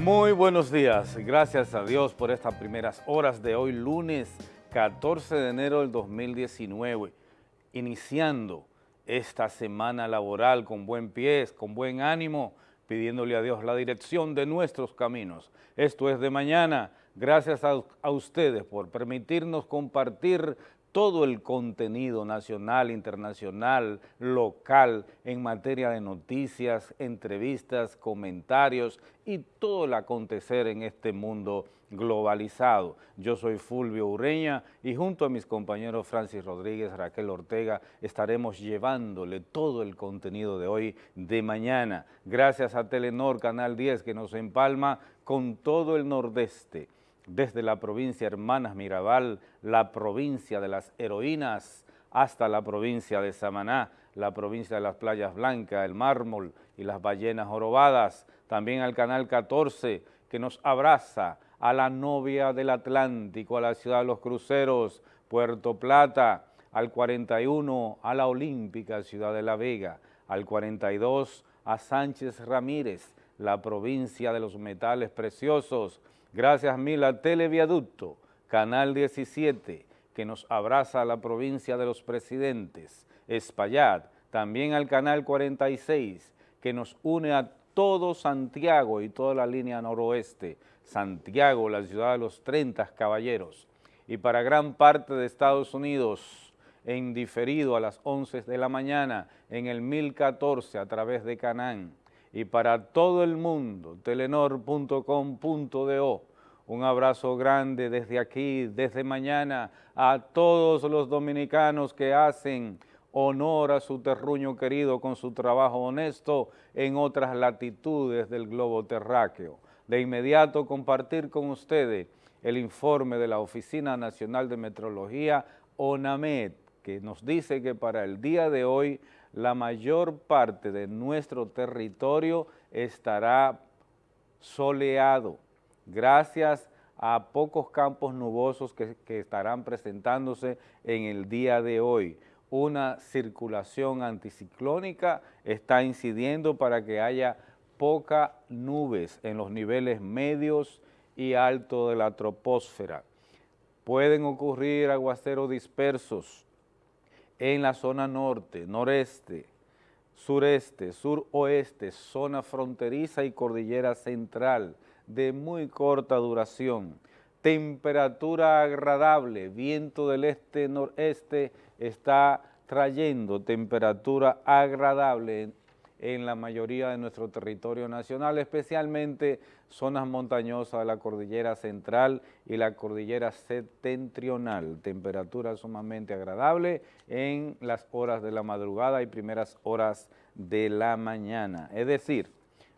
Muy buenos días, gracias a Dios por estas primeras horas de hoy, lunes 14 de enero del 2019, iniciando esta semana laboral con buen pie, con buen ánimo, pidiéndole a Dios la dirección de nuestros caminos. Esto es de mañana, gracias a, a ustedes por permitirnos compartir todo el contenido nacional, internacional, local, en materia de noticias, entrevistas, comentarios y todo el acontecer en este mundo globalizado. Yo soy Fulvio Ureña y junto a mis compañeros Francis Rodríguez, Raquel Ortega, estaremos llevándole todo el contenido de hoy, de mañana. Gracias a Telenor Canal 10 que nos empalma con todo el nordeste desde la provincia Hermanas Mirabal, la provincia de las heroínas, hasta la provincia de Samaná, la provincia de las playas blancas, el mármol y las ballenas jorobadas, también al Canal 14 que nos abraza a la novia del Atlántico, a la ciudad de los cruceros, Puerto Plata, al 41 a la Olímpica Ciudad de la Vega, al 42 a Sánchez Ramírez, la provincia de los metales preciosos, Gracias mil a Televiaducto, Canal 17, que nos abraza a la provincia de los presidentes, Espaillat, también al Canal 46, que nos une a todo Santiago y toda la línea noroeste, Santiago, la ciudad de los 30 caballeros, y para gran parte de Estados Unidos, en diferido a las 11 de la mañana, en el 1014 a través de Canán, y para todo el mundo, telenor.com.do. Un abrazo grande desde aquí, desde mañana, a todos los dominicanos que hacen honor a su terruño querido con su trabajo honesto en otras latitudes del globo terráqueo. De inmediato compartir con ustedes el informe de la Oficina Nacional de Metrología, ONAMED, que nos dice que para el día de hoy la mayor parte de nuestro territorio estará soleado, gracias a pocos campos nubosos que, estarán presentándose en el día de hoy. Una circulación anticiclónica está incidiendo para que haya poca nubes en los niveles medios y altos de la troposfera. Pueden ocurrir aguaceros dispersos en la zona norte, noreste, sureste, suroeste, zona fronteriza y cordillera central de muy corta duración. Temperatura agradable, viento del este-noreste está trayendo temperatura agradable en, la mayoría de nuestro territorio nacional, especialmente zonas montañosas de la cordillera central y la cordillera septentrional. Temperatura sumamente agradable en las horas de la madrugada y primeras horas de la mañana. Es decir,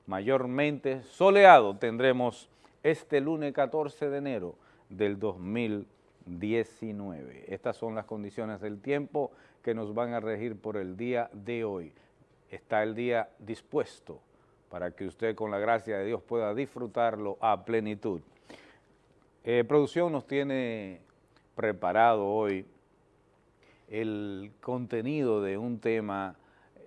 mayormente soleado tendremos este lunes 14 de enero del 2019. Estas son las condiciones del tiempo que nos van a regir por el día de hoy. Está el día dispuesto para que usted con la gracia de Dios pueda disfrutarlo a plenitud. Eh, producción nos tiene preparado hoy el contenido de un tema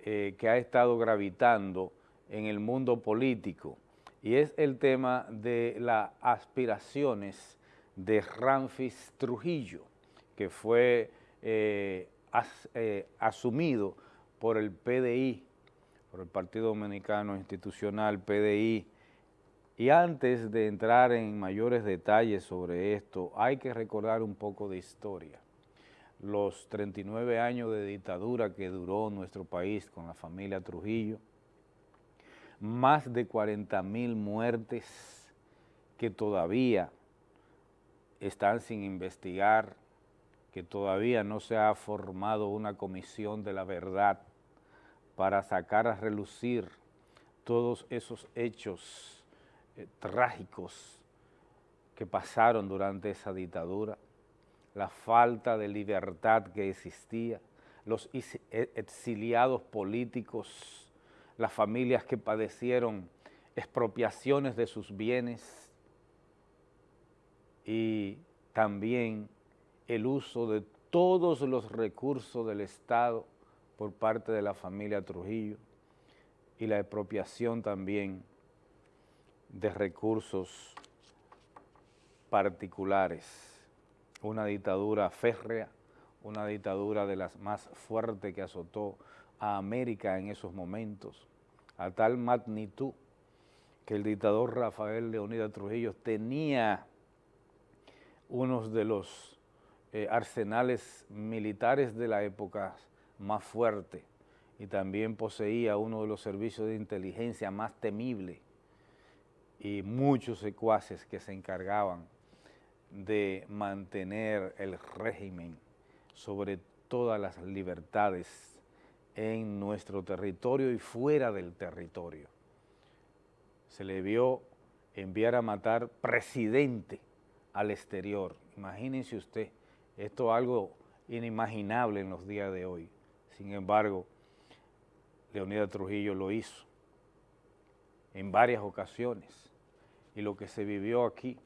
eh, que ha estado gravitando en el mundo político y es el tema de las aspiraciones de Ramfis Trujillo, que fue eh, as, asumido por el PDI, el Partido Dominicano Institucional, PDI, y antes de entrar en mayores detalles sobre esto, hay que recordar un poco de historia. Los 39 años de dictadura que duró nuestro país con la familia Trujillo, más de 40 mil muertes que todavía están sin investigar, que todavía no se ha formado una comisión de la verdad para sacar a relucir todos esos hechos eh, trágicos que pasaron durante esa dictadura, la falta de libertad que existía, los e, exiliados políticos las familias que padecieron expropiaciones de sus bienes y también el uso de todos los recursos del Estado por parte de la familia Trujillo y la expropiación también de recursos particulares, una dictadura férrea, una dictadura de las más fuertes que azotó a América en esos momentos, a tal magnitud que el dictador Rafael Leonidas Trujillo tenía unos de los eh, arsenales militares de la época más fuerte y también poseía uno de los servicios de inteligencia más temible y muchos secuaces que se encargaban de mantener el régimen sobre todas las libertades en nuestro territorio y fuera del territorio. Se le vio enviar a matar presidente al exterior. Imagínense usted, esto es algo inimaginable en los días de hoy. Sin embargo, Leonidas Trujillo lo hizo en varias ocasiones y lo que se vivió aquí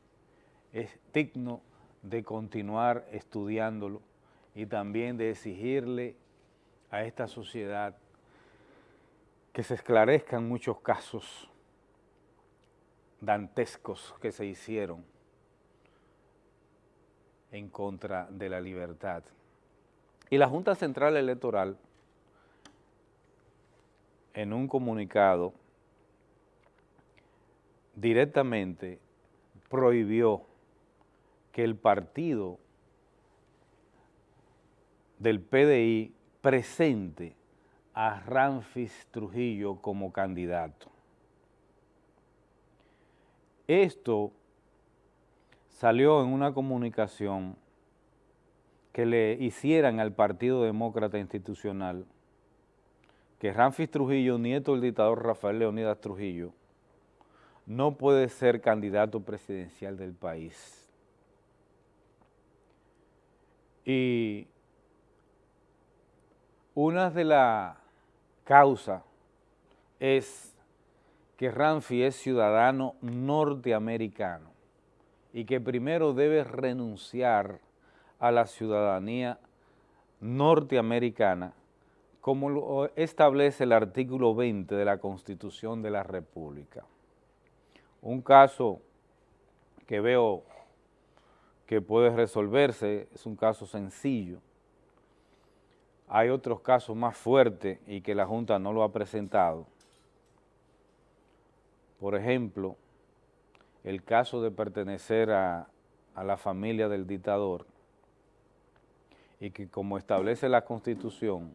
es digno de continuar estudiándolo y también de exigirle a esta sociedad que se esclarezcan muchos casos dantescos que se hicieron en contra de la libertad. Y la Junta Central Electoral, en un comunicado, directamente prohibió que el partido del PDI presente a Ramfis Trujillo como candidato. Esto salió en una comunicación que le hicieran al Partido Demócrata Institucional que Ramfis Trujillo, nieto del dictador Rafael Leonidas Trujillo, no puede ser candidato presidencial del país. Y una de las causas es que Ramfi es ciudadano norteamericano y que primero debe renunciar a la ciudadanía norteamericana como lo establece el artículo 20 de la Constitución de la República. Un caso que veo que puede resolverse, es un caso sencillo, hay otros casos más fuertes y que la Junta no lo ha presentado. Por ejemplo, el caso de pertenecer a, a la familia del dictador y que como establece la Constitución,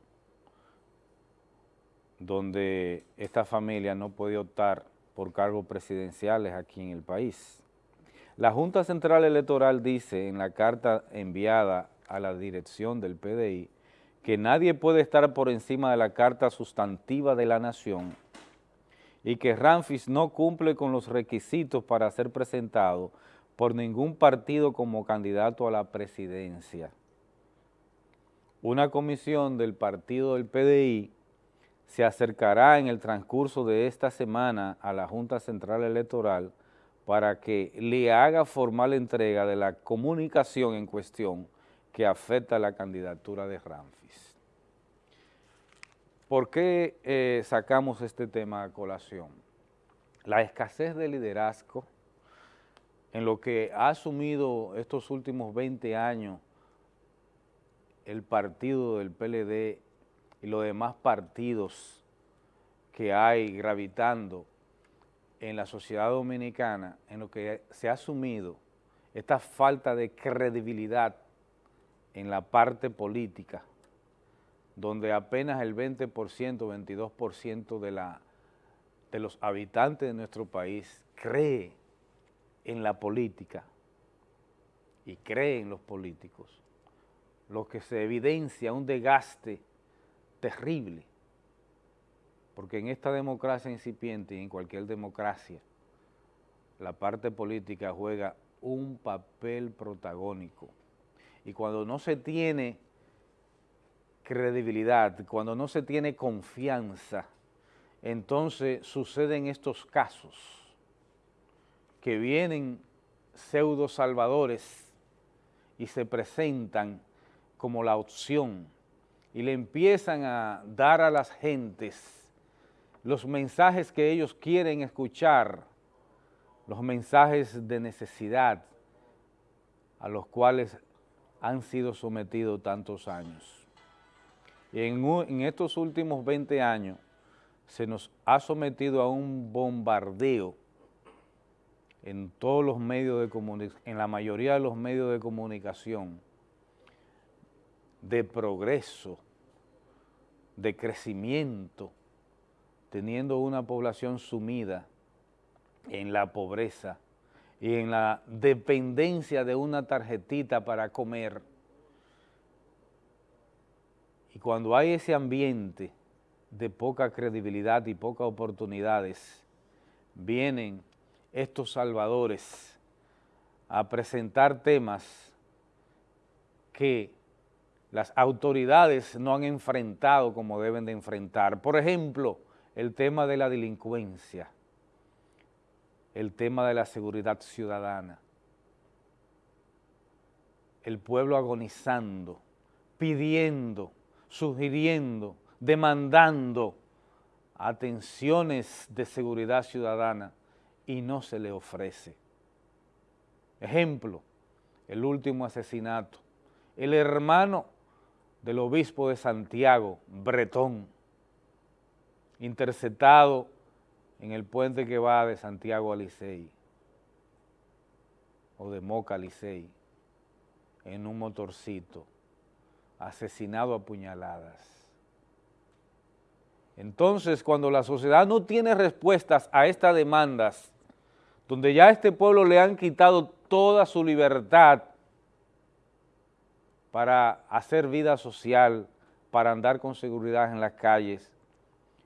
donde esta familia no puede optar por cargos presidenciales aquí en el país. La Junta Central Electoral dice en la carta enviada a la dirección del PDI que nadie puede estar por encima de la Carta Sustantiva de la Nación y que Ramfis no cumple con los requisitos para ser presentado por ningún partido como candidato a la presidencia. Una comisión del partido del PDI se acercará en el transcurso de esta semana a la Junta Central Electoral para que le haga formal entrega de la comunicación en cuestión que afecta la candidatura de Ramfis. ¿Por qué eh, sacamos este tema a colación? La escasez de liderazgo en lo que ha asumido estos últimos 20 años el partido del PLD y los demás partidos que hay gravitando en la sociedad dominicana, en lo que se ha asumido esta falta de credibilidad en la parte política, donde apenas el 20%, 22% de, la, de los habitantes de nuestro país cree en la política y cree en los políticos, lo que se evidencia un desgaste terrible, porque en esta democracia incipiente y en cualquier democracia, la parte política juega un papel protagónico. Y cuando no se tiene credibilidad, cuando no se tiene confianza, entonces suceden estos casos que vienen pseudo salvadores y se presentan como la opción y le empiezan a dar a las gentes los mensajes que ellos quieren escuchar los mensajes de necesidad a los cuales han sido sometidos tantos años. Y en, estos últimos 20 años se nos ha sometido a un bombardeo en todos los medios de comunicación, en la mayoría de los medios de comunicación, de progreso, de crecimiento, teniendo una población sumida en la pobreza y en la dependencia de una tarjetita para comer. Y cuando hay ese ambiente de poca credibilidad y pocas oportunidades, vienen estos salvadores a presentar temas que las autoridades no han enfrentado como deben de enfrentar. Por ejemplo, el tema de la delincuencia, el tema de la seguridad ciudadana, el pueblo agonizando, pidiendo, sugiriendo, demandando atenciones de seguridad ciudadana y no se le ofrece. Ejemplo, el último asesinato. El hermano del obispo de Santiago, Bretón, interceptado en el puente que va de Santiago a Licey, o de Moca a Licey, en un motorcito, asesinado a puñaladas. Entonces, cuando la sociedad no tiene respuestas a estas demandas, donde ya a este pueblo le han quitado toda su libertad para hacer vida social, para andar con seguridad en las calles,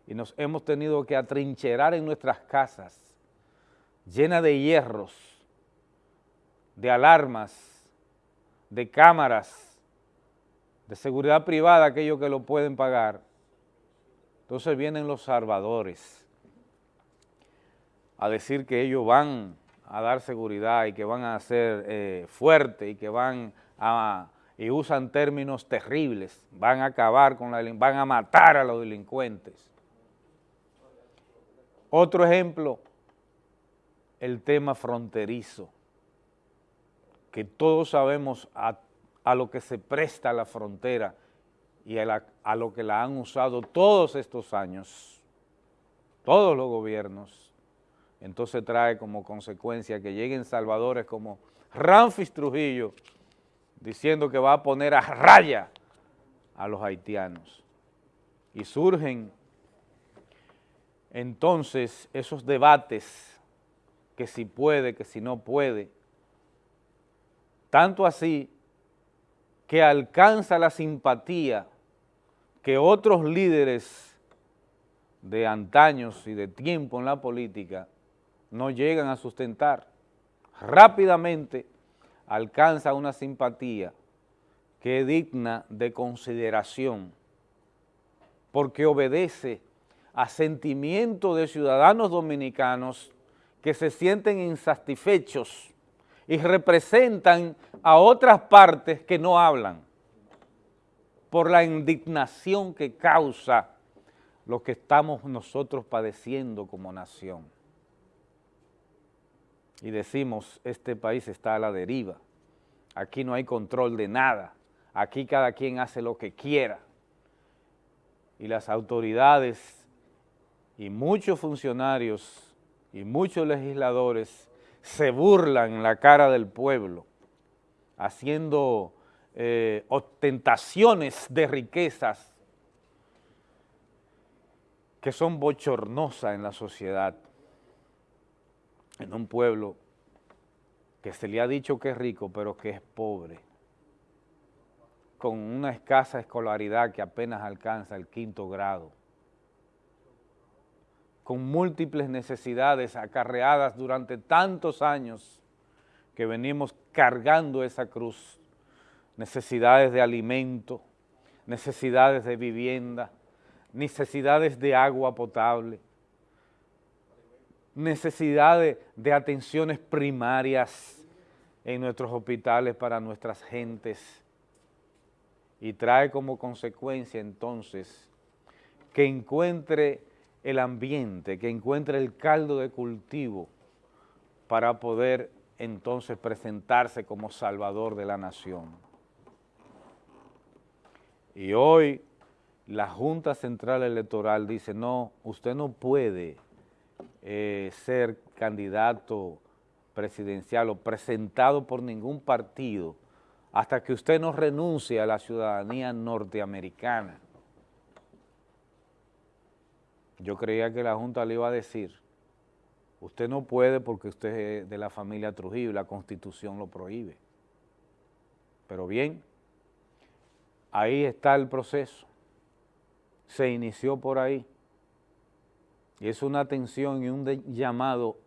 y nos hemos tenido que atrincherar en nuestras casas, llenas de hierros, de alarmas, de cámaras, de seguridad privada, aquellos que lo pueden pagar. Entonces vienen los salvadores a decir que ellos van a dar seguridad y que van a ser eh, fuertes y que van a, y usan términos terribles, van a acabar con la, van a matar a los delincuentes. Otro ejemplo, el tema fronterizo, que todos sabemos a, lo que se presta la frontera y a, a lo que la han usado todos estos años, todos los gobiernos, entonces trae como consecuencia que lleguen salvadores como Ramfis Trujillo, diciendo que va a poner a raya a los haitianos. Y surgen entonces esos debates, que si puede, que si no puede, tanto así que alcanza la simpatía que otros líderes de antaños y de tiempo en la política no llegan a sustentar. Rápidamente alcanza una simpatía que es digna de consideración porque obedece a sentimientos de ciudadanos dominicanos que se sienten insatisfechos y representan a otras partes que no hablan por la indignación que causa lo que estamos nosotros padeciendo como nación. Y decimos, este país está a la deriva, aquí no hay control de nada, aquí cada quien hace lo que quiera. Y las autoridades y muchos funcionarios y muchos legisladores se burlan en la cara del pueblo, haciendo eh, ostentaciones de riquezas que son bochornosas en la sociedad, en un pueblo que se le ha dicho que es rico, pero que es pobre, con una escasa escolaridad que apenas alcanza el quinto grado, con múltiples necesidades acarreadas durante tantos años que venimos cargando esa cruz, necesidades de alimento, necesidades de vivienda, necesidades de agua potable, necesidades de atenciones primarias en nuestros hospitales para nuestras gentes y trae como consecuencia entonces que encuentre el ambiente, que encuentre el caldo de cultivo para poder entonces presentarse como salvador de la nación. Y hoy la Junta Central Electoral dice, no, usted no puede eh, ser candidato presidencial o presentado por ningún partido hasta que usted no renuncie a la ciudadanía norteamericana. Yo creía que la Junta le iba a decir, usted no puede porque usted es de la familia Trujillo y la Constitución lo prohíbe. Pero bien, ahí está el proceso se inició por ahí. Es una atención y un llamado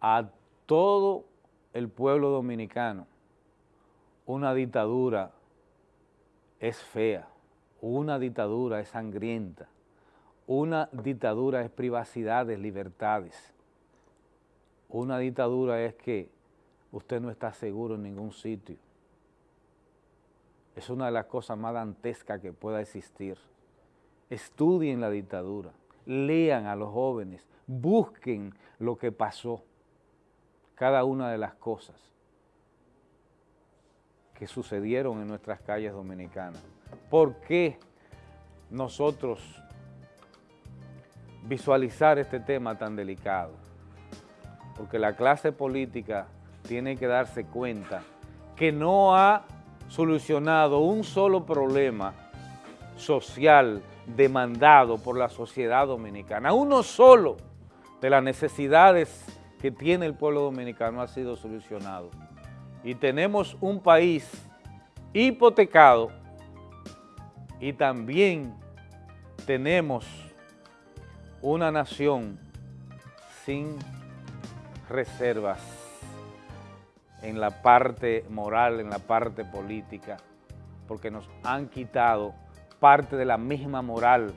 a todo el pueblo dominicano. Una dictadura es fea, una dictadura es sangrienta, una dictadura es privacidades, libertades. Una dictadura es que usted no está seguro en ningún sitio. Es una de las cosas más dantescas que pueda existir estudien la dictadura, lean a los jóvenes, busquen lo que pasó, cada una de las cosas que sucedieron en nuestras calles dominicanas. ¿Por qué nosotros visualizar este tema tan delicado? Porque la clase política tiene que darse cuenta que no ha solucionado un solo problema social demandado por la sociedad dominicana. Uno solo de las necesidades que tiene el pueblo dominicano ha sido solucionado. Y tenemos un país hipotecado y también tenemos una nación sin reservas en la parte moral, en la parte política, porque nos han quitado parte de la misma moral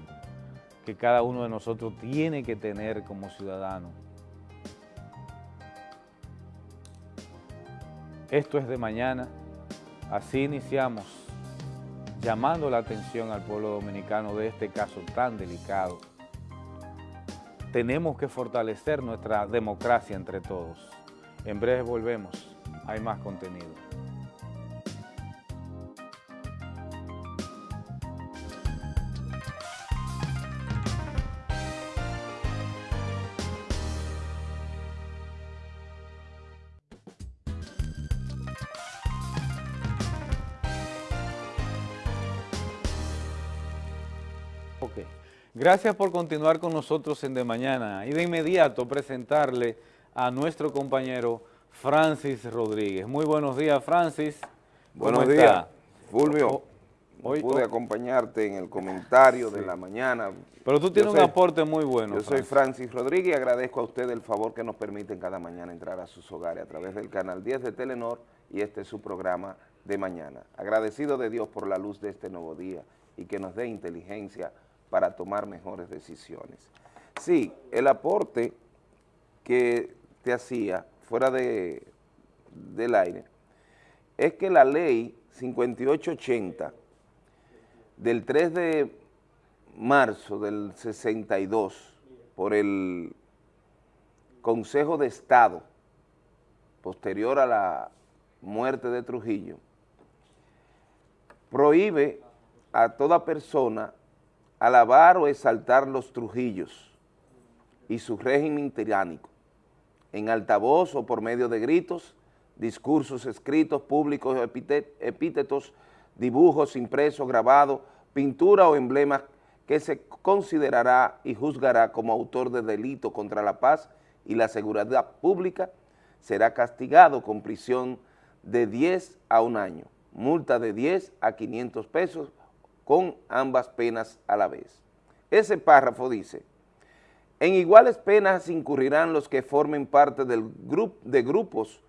que cada uno de nosotros tiene que tener como ciudadano. Esto es de mañana, así iniciamos llamando la atención al pueblo dominicano de este caso tan delicado. Tenemos que fortalecer nuestra democracia entre todos. En breve volvemos, hay más contenido. Gracias por continuar con nosotros en De Mañana y de inmediato presentarle a nuestro compañero Francis Rodríguez. Muy buenos días, Francis. Buenos días, Fulvio. Hoy pude acompañarte en el comentario de la mañana. Pero tú tienes un aporte muy bueno. Yo soy Francis Rodríguez y agradezco a usted el favor que nos permiten cada mañana entrar a sus hogares a través del canal 10 de Telenor y este es su programa de mañana. Agradecido de Dios por la luz de este nuevo día y que nos dé inteligencia para tomar mejores decisiones. Sí, el aporte que te hacía fuera de, del aire es que la ley 5880 del 3 de marzo del 62 por el Consejo de Estado posterior a la muerte de Trujillo prohíbe a toda persona alabar o exaltar los Trujillos y su régimen tiránico, en altavoz o por medio de gritos, discursos escritos, públicos, epítetos, dibujos impresos, grabados, pintura o emblemas que se considerará y juzgará como autor de delito contra la paz y la seguridad pública, será castigado con prisión de 10 a un año, multa de 10 a 500 pesos con ambas penas a la vez. Ese párrafo dice, en iguales penas incurrirán los que formen parte del grupo de grupos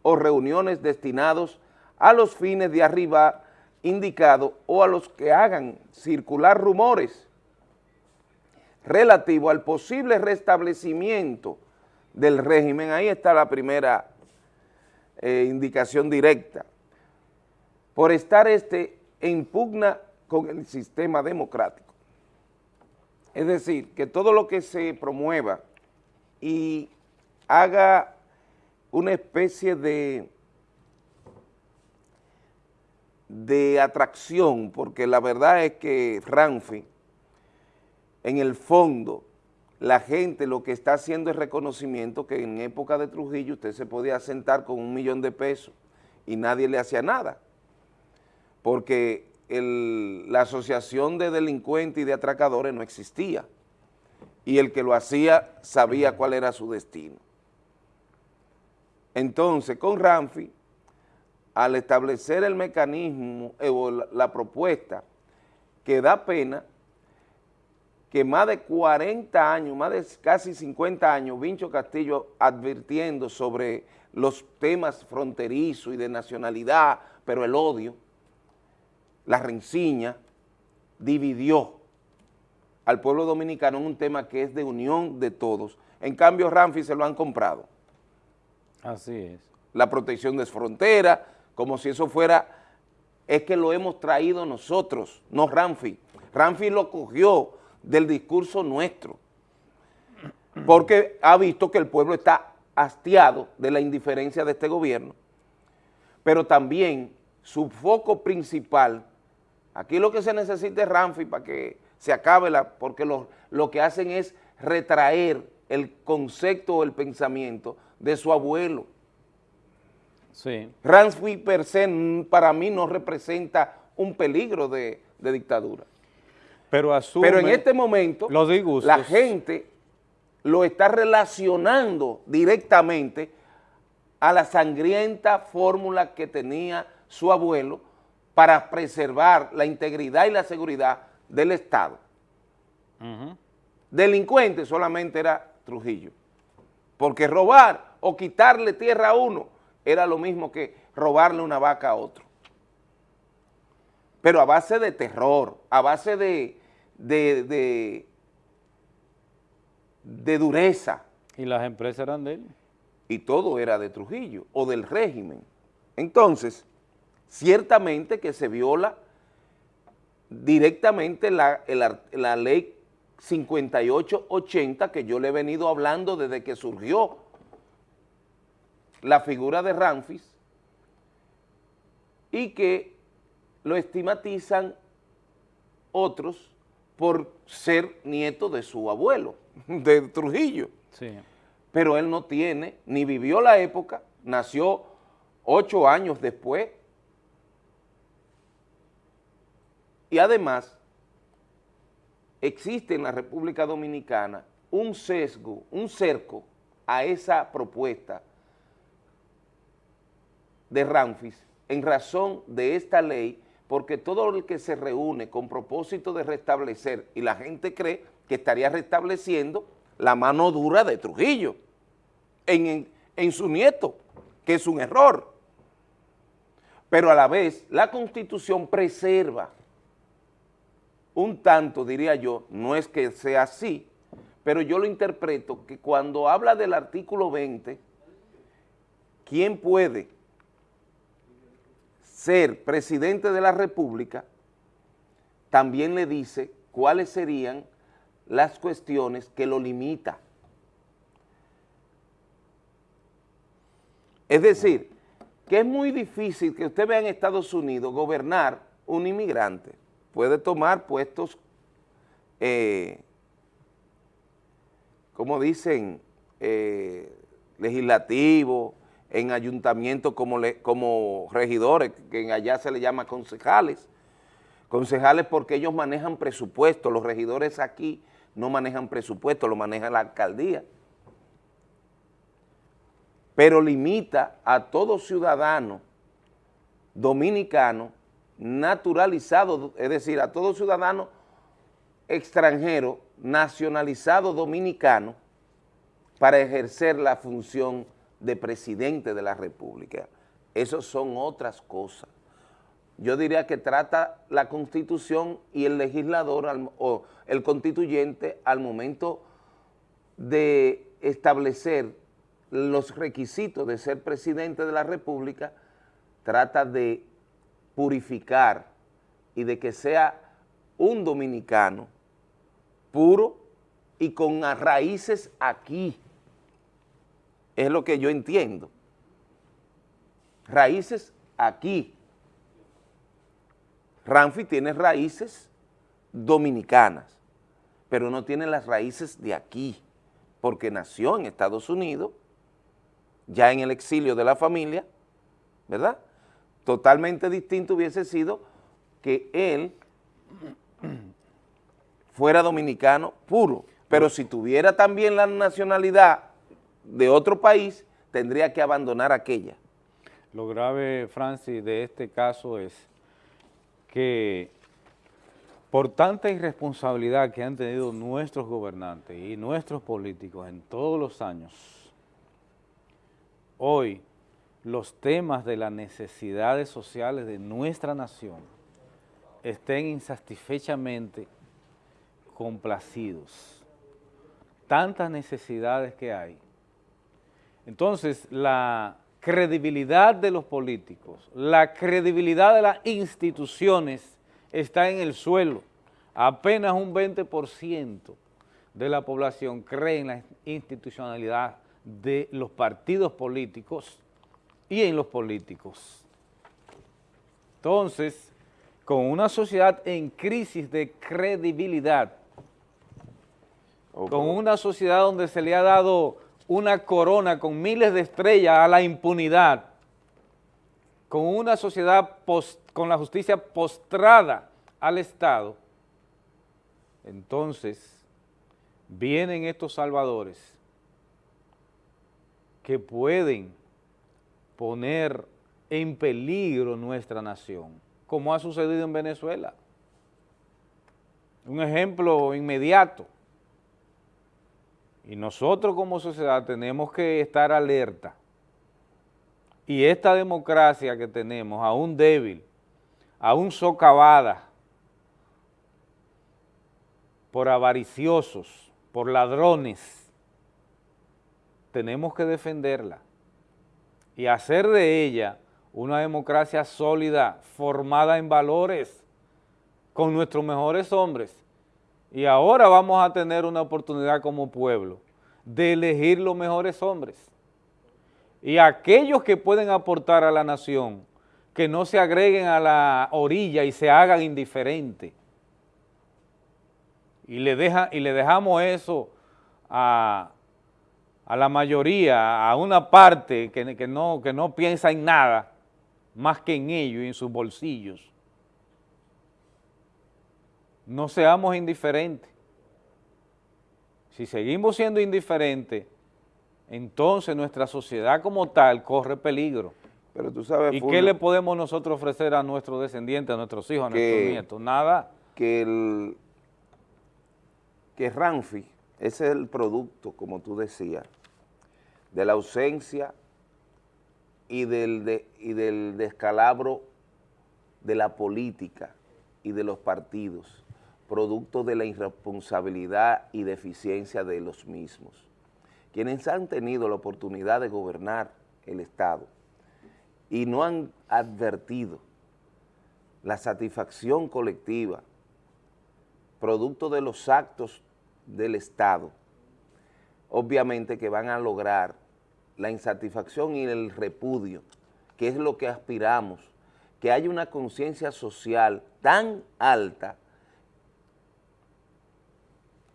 o reuniones destinados a los fines de arriba indicado o a los que hagan circular rumores relativo al posible restablecimiento del régimen. Ahí está la primera eh, indicación directa. Por estar este en pugna con el sistema democrático. Es decir, que todo lo que se promueva y haga una especie de, de atracción, porque la verdad es que Ranfi, en el fondo, la gente lo que está haciendo es reconocimiento que en época de Trujillo usted se podía sentar con un millón de pesos y nadie le hacía nada, porque la asociación de delincuentes y de atracadores no existía y el que lo hacía sabía cuál era su destino. Entonces, con Ramfi, al establecer el mecanismo o la propuesta que da pena que más de 40 años, más de casi 50 años, Vincho Castillo advirtiendo sobre los temas fronterizos y de nacionalidad, pero el odio, la renciña, dividió al pueblo dominicano en un tema que es de unión de todos. En cambio, Ramfi se lo han comprado. Así es. La protección de frontera, como si eso fuera, es que lo hemos traído nosotros, no Ramfi. Ramfi lo cogió del discurso nuestro, porque ha visto que el pueblo está hastiado de la indiferencia de este gobierno, pero también su foco principal, aquí lo que se necesita es Ramfi para que se acabe la, porque lo, lo que hacen es retraer el concepto o el pensamiento de su abuelo. Sí. Ramfi per se para mí no representa un peligro de dictadura. Pero, en este momento la gente lo está relacionando directamente a la sangrienta fórmula que tenía su abuelo para preservar la integridad y la seguridad del Estado. Delincuente solamente era Trujillo, porque robar o quitarle tierra a uno era lo mismo que robarle una vaca a otro pero a base de terror, a base de, de, de, dureza. ¿Y las empresas eran de él? Y todo era de Trujillo o del régimen. Entonces, ciertamente que se viola directamente la, la ley 5880 que yo le he venido hablando desde que surgió la figura de Ramfis y que lo estigmatizan otros por ser nieto de su abuelo, de Trujillo. Sí. Pero él no tiene, ni vivió la época, nació ocho años después. Y además, existe en la República Dominicana un sesgo, un cerco a esa propuesta de Ramfis en razón de esta ley porque todo el que se reúne con propósito de restablecer, y la gente cree que estaría restableciendo la mano dura de Trujillo en, en su nieto, que es un error. Pero a la vez, la Constitución preserva un tanto, diría yo, no es que sea así, pero yo lo interpreto que cuando habla del artículo 20, ¿quién puede ser presidente de la República, también le dice cuáles serían las cuestiones que lo limita. Es decir, que es muy difícil que usted vea en Estados Unidos gobernar un inmigrante. Puede tomar puestos, eh, como dicen, eh, legislativos, en ayuntamientos como, como regidores, que allá se le llama concejales, concejales porque ellos manejan presupuesto, los regidores aquí no manejan presupuesto, lo maneja la alcaldía, pero limita a todo ciudadano dominicano naturalizado, es decir, a todo ciudadano extranjero nacionalizado dominicano para ejercer la función de presidente de la República. Esas son otras cosas. Yo diría que trata la Constitución y el legislador o el constituyente al momento de establecer los requisitos de ser presidente de la República, trata de purificar y de que sea un dominicano puro y con raíces aquí, es lo que yo entiendo. raíces aquí. Ramfi tiene raíces dominicanas, pero no tiene las raíces de aquí, porque nació en Estados Unidos, ya en el exilio de la familia, ¿verdad? Totalmente distinto hubiese sido que él fuera dominicano puro, pero si tuviera también la nacionalidad de otro país, tendría que abandonar aquella. Lo grave, Francis, de este caso es que por tanta irresponsabilidad que han tenido nuestros gobernantes y nuestros políticos en todos los años, hoy los temas de las necesidades sociales de nuestra nación estén insatisfechamente complacidos. Tantas necesidades que hay. Entonces, la credibilidad de los políticos, la credibilidad de las instituciones está en el suelo. Apenas un 20% de la población cree en la institucionalidad de los partidos políticos y en los políticos. Entonces, con una sociedad en crisis de credibilidad, con una sociedad donde se le ha dado una corona con miles de estrellas a la impunidad, con una sociedad con la justicia postrada al Estado, entonces vienen estos salvadores que pueden poner en peligro nuestra nación, como ha sucedido en Venezuela. Un ejemplo inmediato. Y nosotros como sociedad tenemos que estar alerta. Y esta democracia que tenemos, aún débil, aún socavada por avariciosos, por ladrones, tenemos que defenderla y hacer de ella una democracia sólida, formada en valores, con nuestros mejores hombres. Y ahora vamos a tener una oportunidad como pueblo de elegir los mejores hombres. Y aquellos que pueden aportar a la nación, que no se agreguen a la orilla y se hagan indiferentes. Y le, deja, y le dejamos eso a, a la mayoría, a una parte que, que, no, que no piensa en nada más que en ellos y en sus bolsillos. No seamos indiferentes. Si seguimos siendo indiferentes, entonces nuestra sociedad como tal corre peligro. Pero tú sabes, ¿Y qué le podemos nosotros ofrecer a nuestros descendientes, a nuestros hijos, a nuestros nietos? Nada. Que, el, que Ranfi, ese es el producto, como tú decías, de la ausencia y del, descalabro de la política y de los partidos, producto de la irresponsabilidad y deficiencia de los mismos. Quienes han tenido la oportunidad de gobernar el Estado y no han advertido la satisfacción colectiva, producto de los actos del Estado, obviamente que van a lograr la insatisfacción y el repudio, que es lo que aspiramos, que haya una conciencia social tan alta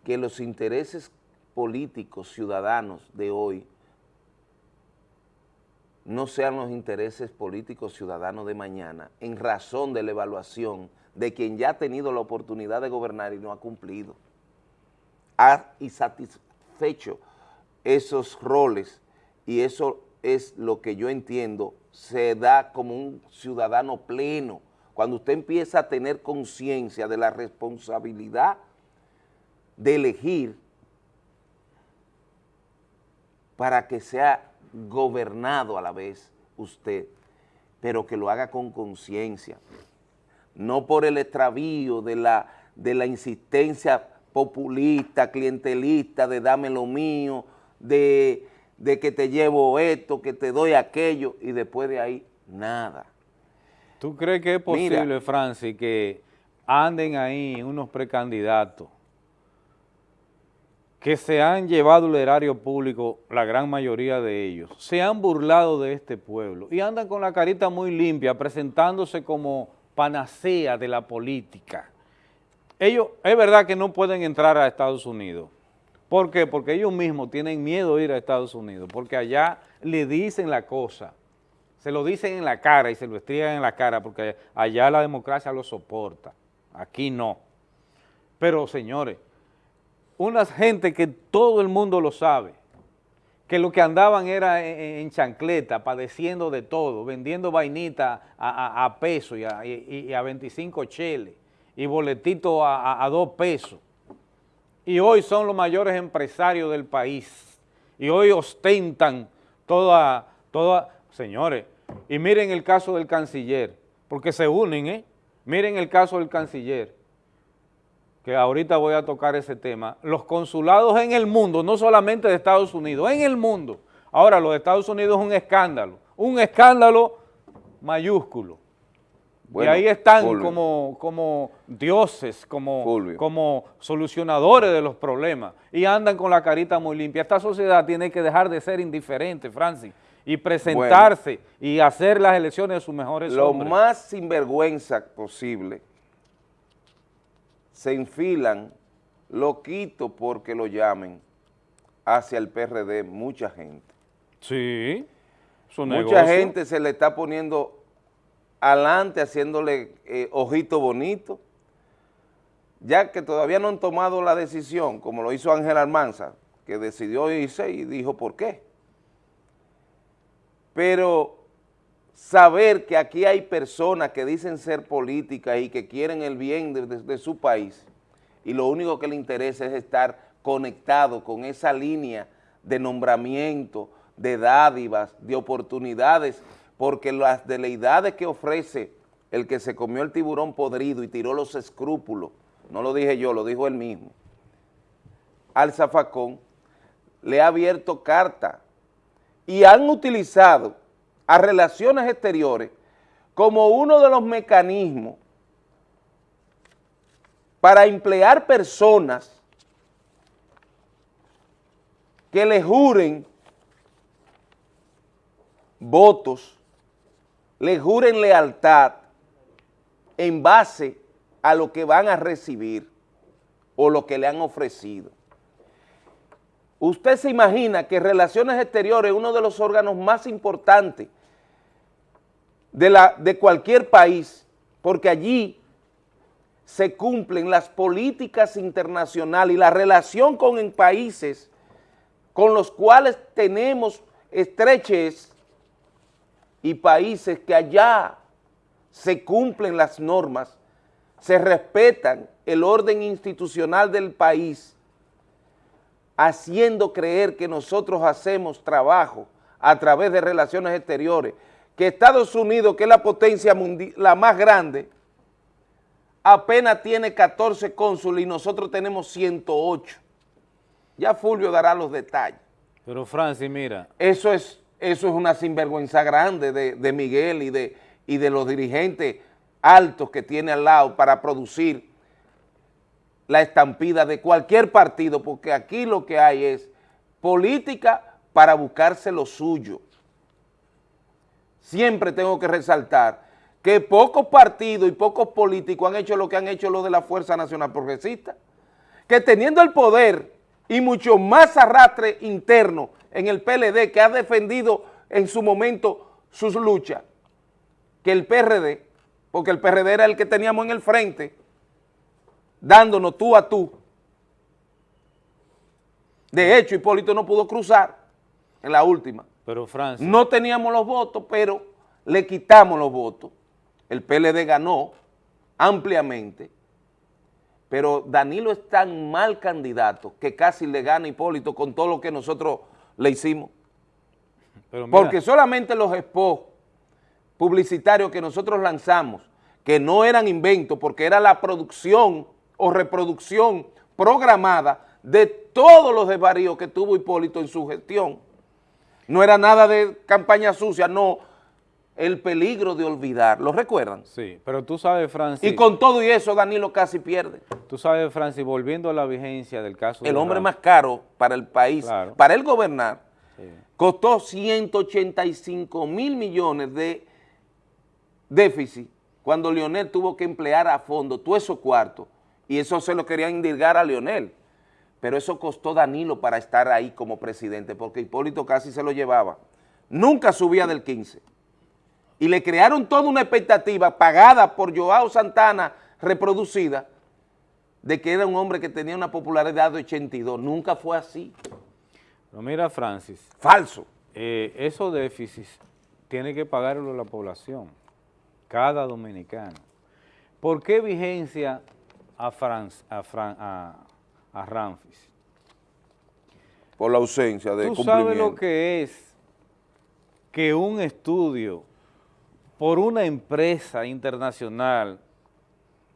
que los intereses políticos ciudadanos de hoy no sean los intereses políticos ciudadanos de mañana en razón de la evaluación de quien ya ha tenido la oportunidad de gobernar y no ha cumplido. Ha insatisfecho esos roles y eso es lo que yo entiendo, se da como un ciudadano pleno, cuando usted empieza a tener conciencia de la responsabilidad de elegir para que sea gobernado a la vez usted, pero que lo haga con conciencia, no por el extravío de la, de la insistencia populista, clientelista, de dame lo mío, de de que te llevo esto, que te doy aquello, y después de ahí, nada. ¿Tú crees que es posible, Francis, que anden ahí unos precandidatos que se han llevado el erario público, la gran mayoría de ellos, se han burlado de este pueblo y andan con la carita muy limpia, presentándose como panacea de la política. Ellos, es verdad que no pueden entrar a Estados Unidos. ¿Por qué? Porque ellos mismos tienen miedo de ir a Estados Unidos, porque allá le dicen la cosa, se lo dicen en la cara y se lo estrellan en la cara, porque allá la democracia lo soporta, aquí no. Pero señores, unas gente que todo el mundo lo sabe, que lo que andaban era en, chancleta, padeciendo de todo, vendiendo vainita a, peso y a, 25 cheles, y boletito a, dos pesos. Y hoy son los mayores empresarios del país. Y hoy ostentan toda, toda, señores, y miren el caso del canciller, porque se unen, ¿eh? Miren el caso del canciller que ahorita voy a tocar ese tema, los consulados en el mundo, no solamente de Estados Unidos, en el mundo. Ahora, los Estados Unidos es un escándalo, un escándalo mayúsculo. Y ahí están como, como dioses, como, como solucionadores de los problemas, y andan con la carita muy limpia. Esta sociedad tiene que dejar de ser indiferente, Francis, y presentarse y hacer las elecciones de sus mejores Lo más sinvergüenza posible se enfilan, lo quito porque lo llamen, hacia el PRD mucha gente. Sí, Mucha gente se le está poniendo adelante, haciéndole eh, ojito bonito, ya que todavía no han tomado la decisión, como lo hizo Ángel Almanza, que decidió irse y dijo por qué. Pero saber que aquí hay personas que dicen ser políticas y que quieren el bien de, su país y lo único que le interesa es estar conectado con esa línea de nombramiento, de dádivas, de oportunidades, porque las deleidades que ofrece el que se comió el tiburón podrido y tiró los escrúpulos, no lo dije yo, lo dijo él mismo, al zafacón, le ha abierto carta y han utilizado a relaciones exteriores como uno de los mecanismos para emplear personas que le juren votos, le juren lealtad en base a lo que van a recibir o lo que le han ofrecido. Usted se imagina que Relaciones Exteriores es uno de los órganos más importantes de, la, de cualquier país, porque allí se cumplen las políticas internacionales y la relación con países con los cuales tenemos estreches y países que allá se cumplen las normas, se respetan el orden institucional del país haciendo creer que nosotros hacemos trabajo a través de relaciones exteriores, que Estados Unidos, que es la potencia mundial, la más grande, apenas tiene 14 cónsules y nosotros tenemos 108. Ya Fulvio dará los detalles. Pero Francis, mira. Eso es, eso es una sinvergüenza grande de, de Miguel y de, y de los dirigentes altos que tiene al lado para producir la estampida de cualquier partido, porque aquí lo que hay es política para buscarse lo suyo. Siempre tengo que resaltar que pocos partidos y pocos políticos han hecho lo que han hecho los de la Fuerza Nacional Progresista, que teniendo el poder y mucho más arrastre interno en el PLD que ha defendido en su momento sus luchas, que el PRD, porque el PRD era el que teníamos en el frente, dándonos tú a tú. De hecho, Hipólito no pudo cruzar en la última. Pero Francia. No teníamos los votos, pero le quitamos los votos. El PLD ganó ampliamente, pero Danilo es tan mal candidato que casi le gana Hipólito con todo lo que nosotros le hicimos. Porque solamente los spots publicitarios que nosotros lanzamos, que no eran inventos, porque era la producción o reproducción programada de todos los desvaríos que tuvo Hipólito en su gestión. No era nada de campaña sucia, no. El peligro de olvidar. ¿Lo recuerdan? Sí, pero tú sabes, Francis... Y con todo y eso, Danilo casi pierde. Tú sabes, Francis, volviendo a la vigencia del caso... El hombre más caro para el país, para él gobernar, costó 185 mil millones de déficit cuando Leonel tuvo que emplear a fondo todo esos cuartos y eso se lo querían indirgar a Leonel. Pero eso costó Danilo para estar ahí como presidente porque Hipólito casi se lo llevaba. Nunca subía del 15 y le crearon toda una expectativa pagada por Joao Santana, reproducida, de que era un hombre que tenía una popularidad de 82. Nunca fue así. No, mira, Francis. Falso. Eh, esos déficits tiene que pagarlo la población, cada dominicano. ¿Por qué vigencia a, Franz, a, a, Ramfis? Por la ausencia de ¿Tú cumplimiento. sabes lo que es que un estudio por una empresa internacional,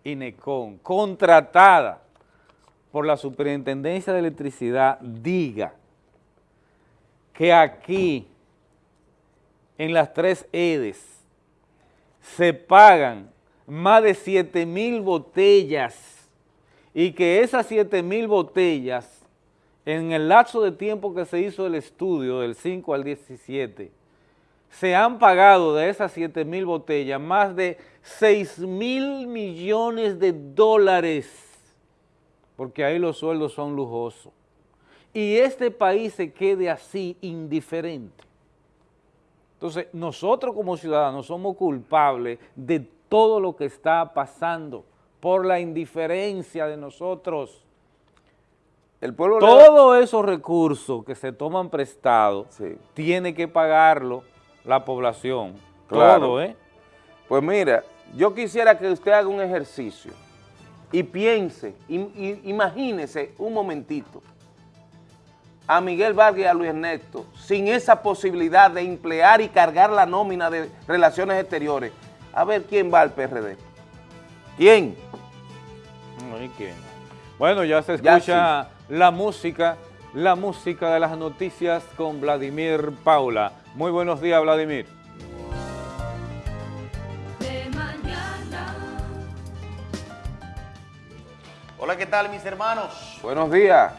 INECON, contratada por la Superintendencia de Electricidad, diga que aquí, en las tres EDES, se pagan más de 7 mil botellas y que esas 7 mil botellas, en el lapso de tiempo que se hizo el estudio, del 5 al 17, se han pagado de esas 7 mil botellas más de 6 mil millones de dólares, porque ahí los sueldos son lujosos. Y este país se quede así indiferente. Entonces, nosotros como ciudadanos somos culpables de todo lo que está pasando por la indiferencia de nosotros. El pueblo Todos esos recursos que se toman prestados, tiene que pagarlo la población. Claro. ¿eh? Pues mira, yo quisiera que usted haga un ejercicio y piense, imagínese un momentito a Miguel Vargas y a Luis Ernesto sin esa posibilidad de emplear y cargar la nómina de relaciones exteriores. A ver quién va al PRD. ¿Quién? quién? Bueno, ya se escucha la música, la música de las noticias con Vladimir Paula. Muy buenos días, Vladimir. Hola, ¿qué tal, mis hermanos? Buenos días.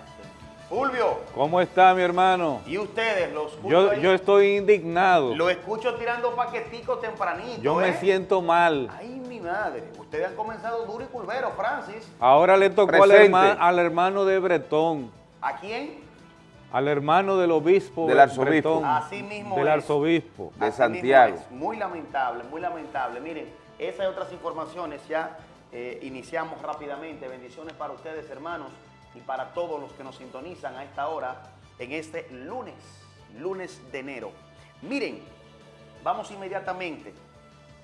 Fulvio. ¿Cómo está, mi hermano? ¿Y ustedes? Los yo, yo estoy indignado. Lo escucho tirando paqueticos tempranito, Yo me ¿eh? siento mal. Ay, mi madre. Ustedes han comenzado duro y culvero, Francis. Ahora le tocó al, al hermano de Bretón. ¿A quién? Al hermano del obispo del arzobispo. Así mismo del arzobispo. De Santiago. muy lamentable muy lamentable. Miren esas y otras informaciones ya eh, iniciamos rápidamente. Bendiciones para ustedes hermanos y para todos los que nos sintonizan a esta hora en este lunes lunes de enero. Miren vamos inmediatamente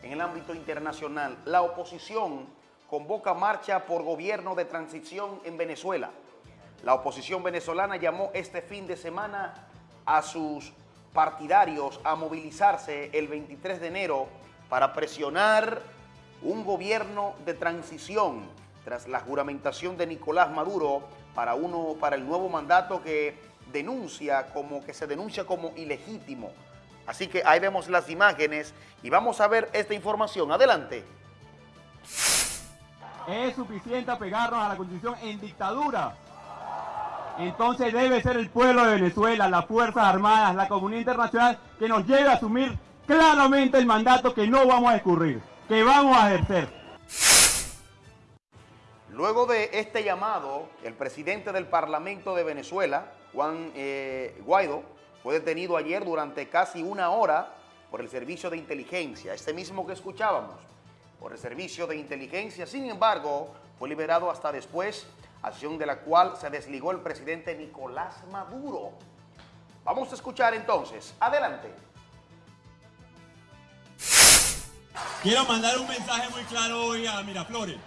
en el ámbito internacional. La oposición convoca marcha por gobierno de transición en Venezuela la oposición venezolana llamó este fin de semana a sus partidarios a movilizarse el 23 de enero para presionar un gobierno de transición tras la juramentación de Nicolás Maduro para, uno, para el nuevo mandato que denuncia como que se denuncia como ilegítimo. Así que ahí vemos las imágenes y vamos a ver esta información. Adelante. Es suficiente apegarnos a la constitución en dictadura entonces debe ser el pueblo de Venezuela, las Fuerzas Armadas, la comunidad internacional que nos lleve a asumir claramente el mandato que no vamos a escurrir, que vamos a ejercer. Luego de este llamado, el presidente del Parlamento de Venezuela, Juan eh, Guaidó, fue detenido ayer durante casi una hora por el servicio de inteligencia, este mismo que escuchábamos, por el servicio de inteligencia. Sin embargo, fue liberado hasta después acción de la cual se desligó el presidente Nicolás Maduro. Vamos a escuchar entonces. Adelante. Quiero mandar un mensaje muy claro hoy a Miraflores.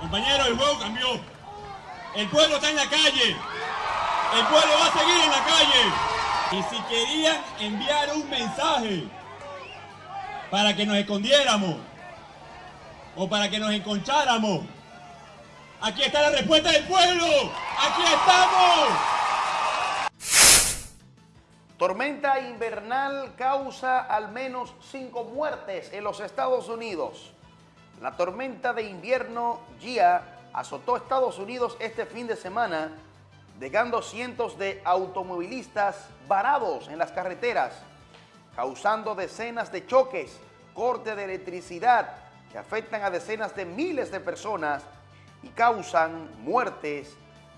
Compañero, el juego cambió. El pueblo está en la calle. El pueblo va a seguir en la calle. Y si querían enviar un mensaje para que nos escondiéramos o para que nos enconcháramos, Aquí está la respuesta del pueblo. Aquí estamos. Tormenta invernal causa al menos cinco muertes en los Estados Unidos. La tormenta de invierno Gia azotó Estados Unidos este fin de semana, dejando cientos de automovilistas varados en las carreteras, causando decenas de choques, corte de electricidad que afectan a decenas de miles de personas y causan muertes.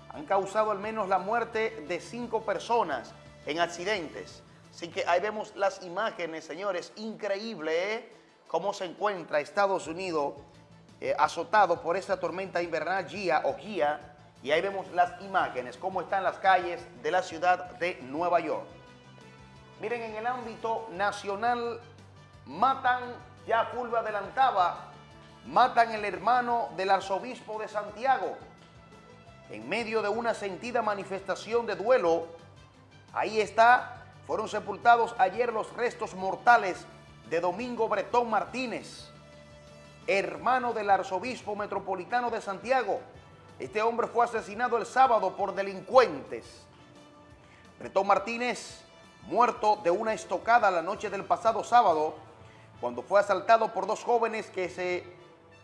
Han causado al menos la muerte de cinco personas en accidentes. Así que ahí vemos las imágenes, señores, increíble ¿eh? cómo se encuentra Estados Unidos eh, azotado por esta tormenta invernal Gia o Gia, y ahí vemos las imágenes, cómo están las calles de la ciudad de Nueva York. Miren, en el ámbito nacional, matan, ya Fulvio adelantaba, matan el hermano del arzobispo de Santiago. En medio de una sentida manifestación de duelo, Ahí está, fueron sepultados ayer los restos mortales de Domingo Bretón Martínez, hermano del arzobispo metropolitano de Santiago. Este hombre fue asesinado el sábado por delincuentes. Bretón Martínez, muerto de una estocada la noche del pasado sábado, cuando fue asaltado por dos jóvenes que se,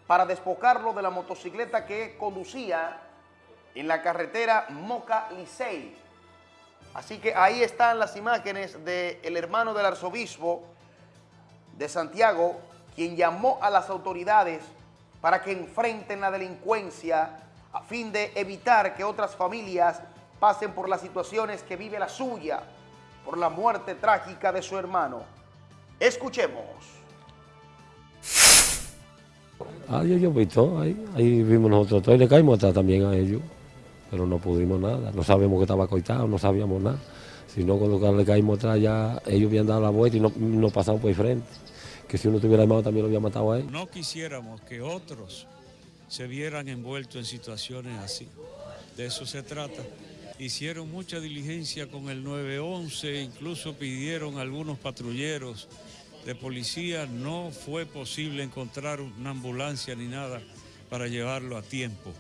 para despojarlo de la motocicleta que conducía en la carretera Moca-Licey, Así que ahí están las imágenes del hermano del arzobispo de Santiago, quien llamó a las autoridades para que enfrenten la delincuencia a fin de evitar que otras familias pasen por las situaciones que vive la suya por la muerte trágica de su hermano. Escuchemos. Ahí yo visto, ahí, vimos nosotros todos y le caímos atrás también a ellos pero no pudimos nada, no sabíamos que estaba coitado, no sabíamos nada. Si no, cuando le caímos atrás ya ellos habían dado la vuelta y no, no pasamos por el frente. Que si uno tuviera armado también lo había matado a él. No quisiéramos que otros se vieran envueltos en situaciones así. De eso se trata. Hicieron mucha diligencia con el 911, incluso pidieron algunos patrulleros de policía. No fue posible encontrar una ambulancia ni nada para llevarlo a tiempo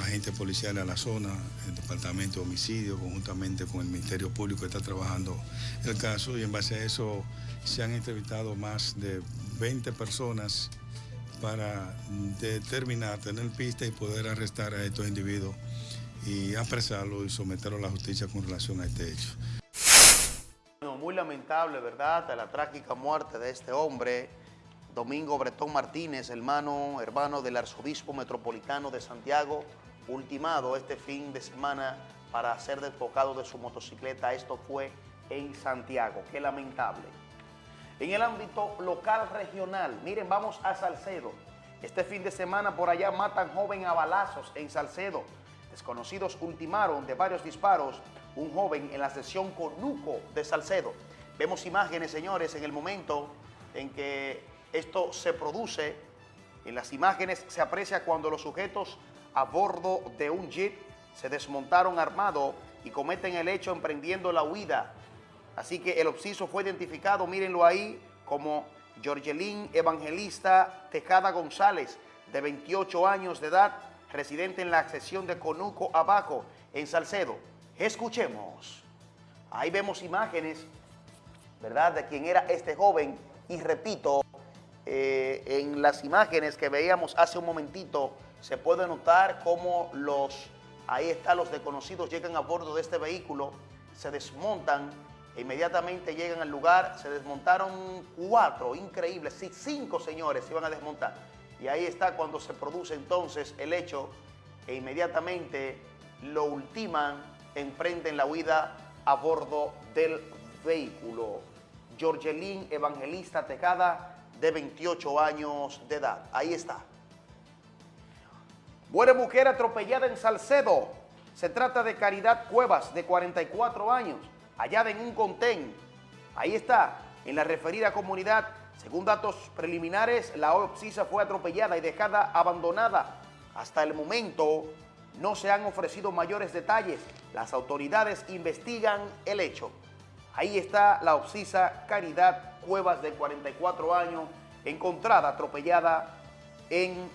agentes policiales a la zona, el Departamento de Homicidio, conjuntamente con el Ministerio Público, está trabajando el caso y en base a eso se han entrevistado más de 20 personas para determinar, tener pista y poder arrestar a estos individuos y apresarlos y someterlos a la justicia con relación a este hecho. Lamentable, ¿verdad?, la trágica muerte de este hombre, Domingo Bretón Martínez, hermano, hermano del arzobispo metropolitano de Santiago, ultimado este fin de semana para ser despojado de su motocicleta. Esto fue en Santiago. Qué lamentable. En el ámbito local regional, miren, vamos a Salcedo. Este fin de semana por allá matan joven a balazos en Salcedo. Desconocidos ultimaron de varios disparos un joven en la sesión Conuco de Salcedo. Vemos imágenes, señores, en el momento en que esto se produce. En las imágenes se aprecia cuando los sujetos a bordo de un jeep, se desmontaron armados y cometen el hecho emprendiendo la huida. Así que el obsiso fue identificado, mírenlo ahí, como Georgelín Evangelista Tejada González, de 28 años de edad, residente en la accesión de Conuco Abajo, en Salcedo. Escuchemos. Ahí vemos imágenes, ¿verdad?, de quién era este joven. Y repito, eh, en las imágenes que veíamos hace un momentito, se puede notar cómo los, ahí están los desconocidos, llegan a bordo de este vehículo, se desmontan, e inmediatamente llegan al lugar, se desmontaron cuatro, increíbles, sí, cinco señores se iban a desmontar. Y ahí está cuando se produce entonces el hecho e inmediatamente lo ultiman, emprenden la huida a bordo del vehículo. Georgelín Evangelista Tejada, de 28 años de edad. Ahí está. Muere mujer atropellada en Salcedo. Se trata de Caridad Cuevas, de 44 años, hallada en un contén. Ahí está, en la referida comunidad. Según datos preliminares, la Oxisa fue atropellada y dejada abandonada. Hasta el momento no se han ofrecido mayores detalles. Las autoridades investigan el hecho. Ahí está la Oxisa Caridad Cuevas, de 44 años, encontrada atropellada en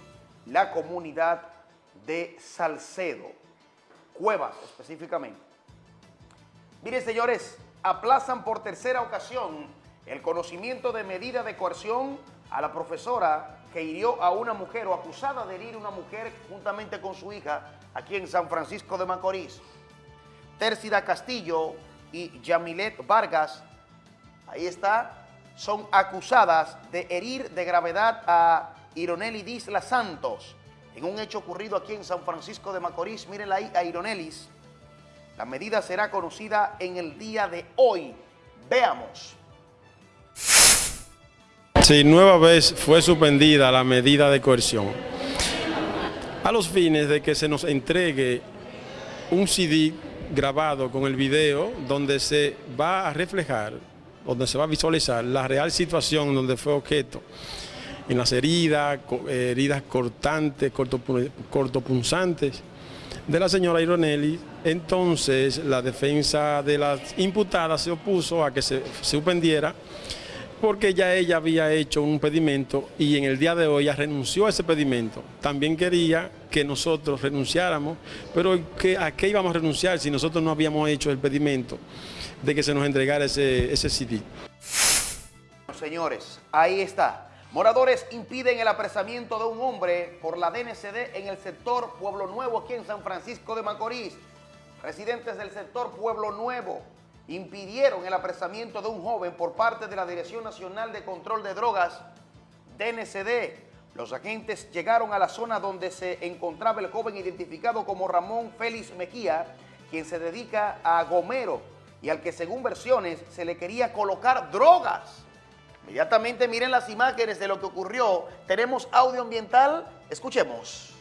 la comunidad de Salcedo, Cuevas específicamente. Miren, señores, aplazan por tercera ocasión el conocimiento de medida de coerción a la profesora que hirió a una mujer o acusada de herir a una mujer juntamente con su hija aquí en San Francisco de Macorís. Tércida Castillo y Yamilet Vargas, ahí está, son acusadas de herir de gravedad a Ironeli Disla Santos en un hecho ocurrido aquí en San Francisco de Macorís. Mírenla ahí a Ironelis. La medida será conocida en el día de hoy. Veamos. Sí, nueva vez fue suspendida la medida de coerción a los fines de que se nos entregue un CD grabado con el video donde se va a reflejar, donde se va a visualizar la real situación donde fue objeto en las heridas, heridas cortantes, cortopunzantes de la señora Ironelli. Entonces la defensa de las imputadas se opuso a que se suspendiera porque ya ella había hecho un pedimento y en el día de hoy ya renunció a ese pedimento. También quería que nosotros renunciáramos, pero ¿a qué íbamos a renunciar si nosotros no habíamos hecho el pedimento de que se nos entregara ese, ese CD? Señores, ahí está. Moradores impiden el apresamiento de un hombre por la DNCD en el sector Pueblo Nuevo, aquí en San Francisco de Macorís. Residentes del sector Pueblo Nuevo impidieron el apresamiento de un joven por parte de la Dirección Nacional de Control de Drogas, DNCD. Los agentes llegaron a la zona donde se encontraba el joven identificado como Ramón Félix Mejía, quien se dedica a gomero y al que según versiones se le quería colocar drogas. Inmediatamente miren las imágenes de lo que ocurrió. Tenemos audio ambiental. Escuchemos.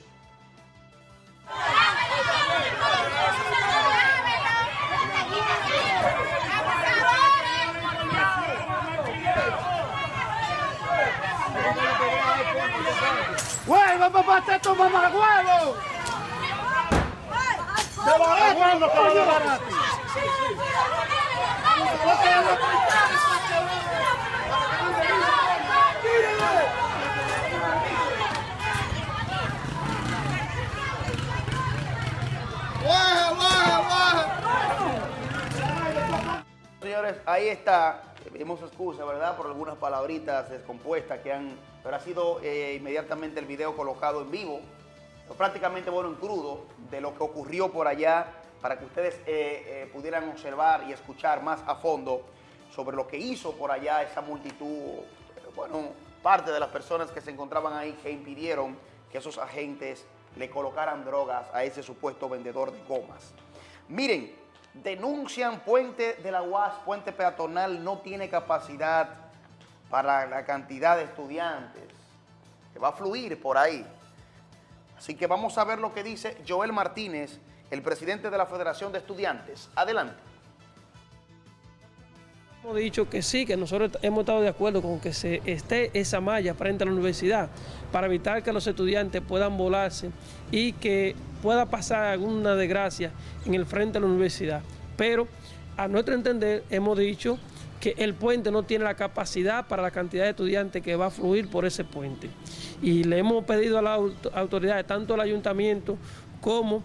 ¡Huevo, papá! ¡Te toma más huevo! ¡De barato! ¡De barato! Señores, ahí está. Pedimos excusa, ¿verdad? Por algunas palabritas descompuestas que han... Pero ha sido eh, inmediatamente el video colocado en vivo, prácticamente bueno en crudo, de lo que ocurrió por allá, para que ustedes eh, eh, pudieran observar y escuchar más a fondo sobre lo que hizo por allá esa multitud, bueno, parte de las personas que se encontraban ahí que impidieron que esos agentes le colocaran drogas a ese supuesto vendedor de gomas. Miren, denuncian Puente de la UAS, Puente Peatonal, no tiene capacidad para la cantidad de estudiantes que va a fluir por ahí. Así que vamos a ver lo que dice Joel Martínez, el presidente de la Federación de Estudiantes. Adelante. Hemos dicho que sí, que nosotros hemos estado de acuerdo con que se esté esa malla frente a la universidad para evitar que los estudiantes puedan volarse y que pueda pasar alguna desgracia en el frente a la universidad. Pero a nuestro entender hemos dicho que el puente no tiene la capacidad para la cantidad de estudiantes que va a fluir por ese puente. Y le hemos pedido a las autoridades, tanto del ayuntamiento como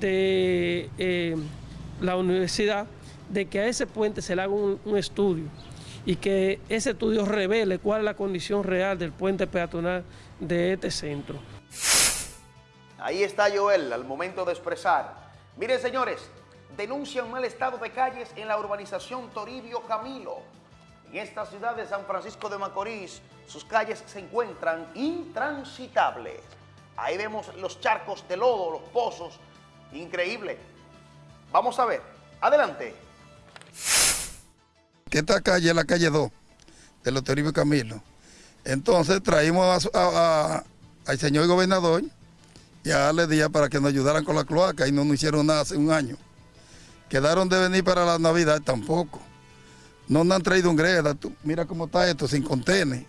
de eh, la universidad, de que a ese puente se le haga un, un, estudio y que ese estudio revele cuál es la condición real del puente peatonal de este centro. Ahí está Joel al momento de expresar. Miren señores, denuncian mal estado de calles en la urbanización Toribio Camilo. En esta ciudad de San Francisco de Macorís, sus calles se encuentran intransitables. Ahí vemos los charcos de lodo, los pozos. Increíble. Vamos a ver. Adelante. Esta calle es la calle 2 de los Toribio Camilo. Entonces traímos a, al señor gobernador y a darle día para que nos ayudaran con la cloaca y no nos hicieron nada hace un año. Quedaron de venir para la Navidad tampoco. No nos han traído un greda. Mira cómo está esto, sin contener.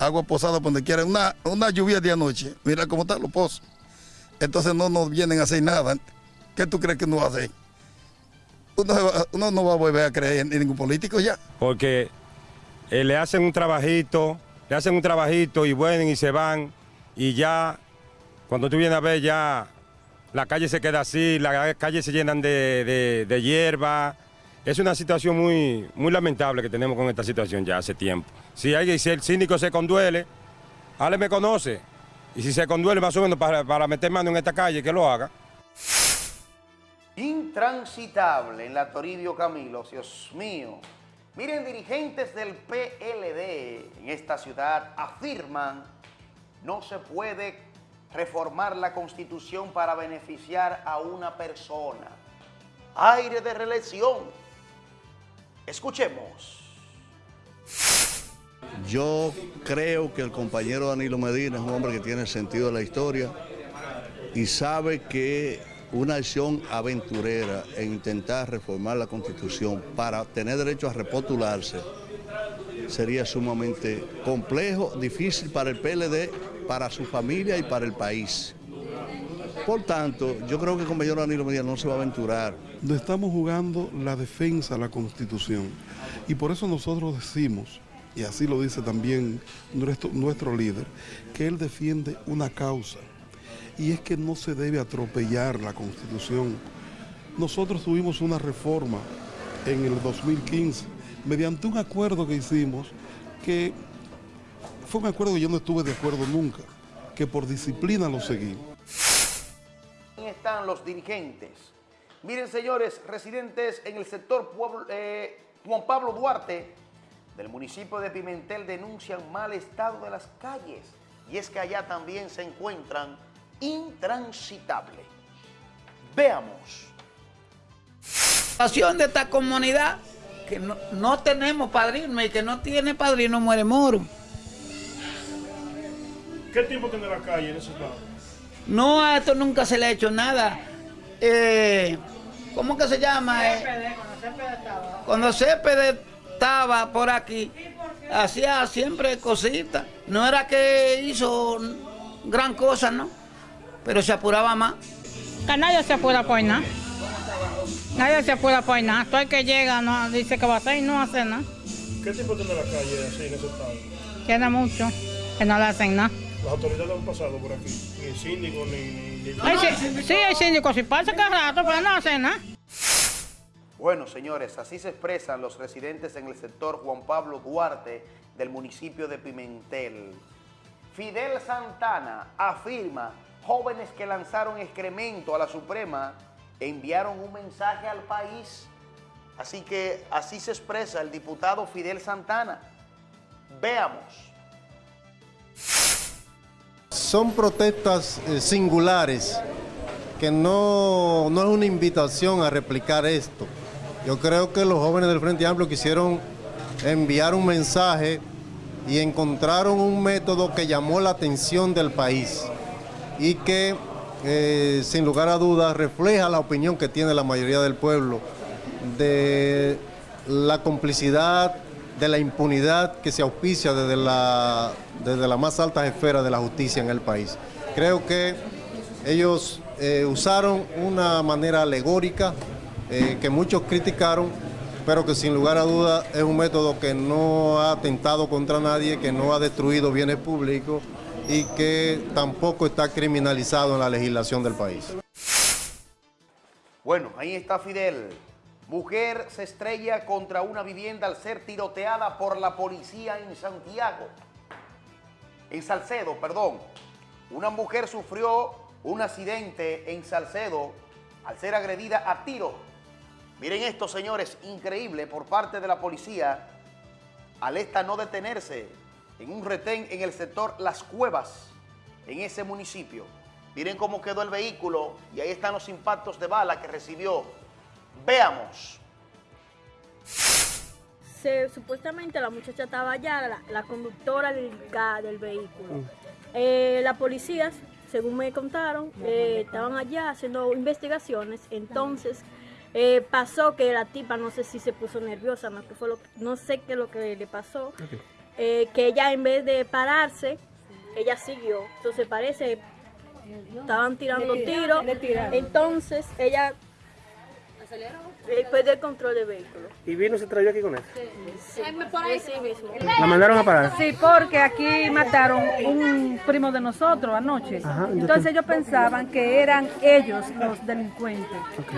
Agua posada donde quiera. Una, una lluvia de anoche. Mira cómo están los pozos. Entonces no nos vienen a hacer nada. ¿Qué tú crees que nos hacer? Uno, no va a volver a creer en ningún político ya. Porque eh, le hacen un trabajito, le hacen un trabajito y vuelven y se van. Y ya, cuando tú vienes a ver ya la calle se queda así, las calles se llenan de, de, hierba, Es una situación muy, muy lamentable que tenemos con esta situación ya hace tiempo. Si, alguien, si el síndico se conduele, Ale me conoce. Y si se conduele más o menos para, para meter mano en esta calle, que lo haga. Intransitable en la Toribio Camilo, Dios mío. Miren, dirigentes del PLD en esta ciudad afirman no se puede reformar la Constitución para beneficiar a una persona. Aire de reelección. Escuchemos. Yo creo que el compañero Danilo Medina es un hombre que tiene sentido de la historia y sabe que una acción aventurera en intentar reformar la Constitución para tener derecho a repostularse sería sumamente complejo, difícil para el PLD, para su familia y para el país. Por tanto, yo creo que el compañero Danilo Medina no se va a aventurar. Estamos jugando la defensa a la Constitución y por eso nosotros decimos, y así lo dice también nuestro, nuestro líder, que él defiende una causa y es que no se debe atropellar la Constitución. Nosotros tuvimos una reforma en el 2015 mediante un acuerdo que hicimos que fue un acuerdo que yo no estuve de acuerdo nunca, que por disciplina lo seguí. Ahí están los dirigentes. Miren, señores, residentes en el sector eh, Juan Pablo Duarte del municipio de Pimentel denuncian mal estado de las calles y es que allá también se encuentran intransitables. Veamos. La situación de esta comunidad que no, tenemos padrino y que no tiene padrino muere moro. ¿Qué tiempo tiene la calle en ese estado? No, a esto nunca se le ha hecho nada. Eh, ¿Cómo que se llama? Eh, cuando Cepede estaba por aquí, hacía siempre cositas. No era que hizo gran cosa, ¿no? Pero se apuraba más. Que nadie se apura por nada. Nadie se puede apoyar nada. Todo el que llega no, dice que va a hacer y no hace nada. ¿Qué tipo tiene la calle así en ese estado? Tiene mucho, que no le hacen nada. ¿Las autoridades han pasado por aquí? Ni el síndico, ni... ni... sí, sí, hay síndico, si pasa cada rato, pero no hacen nada. Bueno, señores, así se expresan los residentes en el sector Juan Pablo Duarte del municipio de Pimentel. Fidel Santana afirma jóvenes que lanzaron excremento a la Suprema enviaron un mensaje al país. Así que así se expresa el diputado Fidel Santana. Veamos. Son protestas eh, singulares, que no, no es una invitación a replicar esto. Yo creo que los jóvenes del Frente Amplio quisieron enviar un mensaje y encontraron un método que llamó la atención del país y que eh, sin lugar a dudas, refleja la opinión que tiene la mayoría del pueblo de la complicidad, de la impunidad que se auspicia desde la, desde las más altas esferas de la justicia en el país. Creo que ellos eh, usaron una manera alegórica eh, que muchos criticaron, pero que sin lugar a dudas es un método que no ha atentado contra nadie, que no ha destruido bienes públicos, y que tampoco está criminalizado en la legislación del país. Bueno, ahí está Fidel. Mujer se estrella contra una vivienda al ser tiroteada por la policía en Santiago. En Salcedo, perdón. Una mujer sufrió un accidente en Salcedo al ser agredida a tiro. Miren esto, señores, increíble por parte de la policía al esta no detenerse en un retén en el sector Las Cuevas, en ese municipio. Miren cómo quedó el vehículo y ahí están los impactos de bala que recibió. Veamos. supuestamente la muchacha estaba allá, la, conductora del, del vehículo. Mm. Eh, la policía, según me contaron, eh, estaban allá haciendo investigaciones, entonces eh, pasó que la tipa, no sé si se puso nerviosa, no, fue lo, no sé qué es lo que le pasó, eh, que ella en vez de pararse, ella siguió. Entonces parece, estaban tirando tiros. Entonces ella Eh, Perdió el control del vehículo. ¿Y vino y se trayó aquí con él? Sí, sí mismo. ¿La mandaron a parar? Sí, porque aquí mataron un primo de nosotros anoche. Ajá, ¿y Entonces ellos pensaban que eran ellos los delincuentes.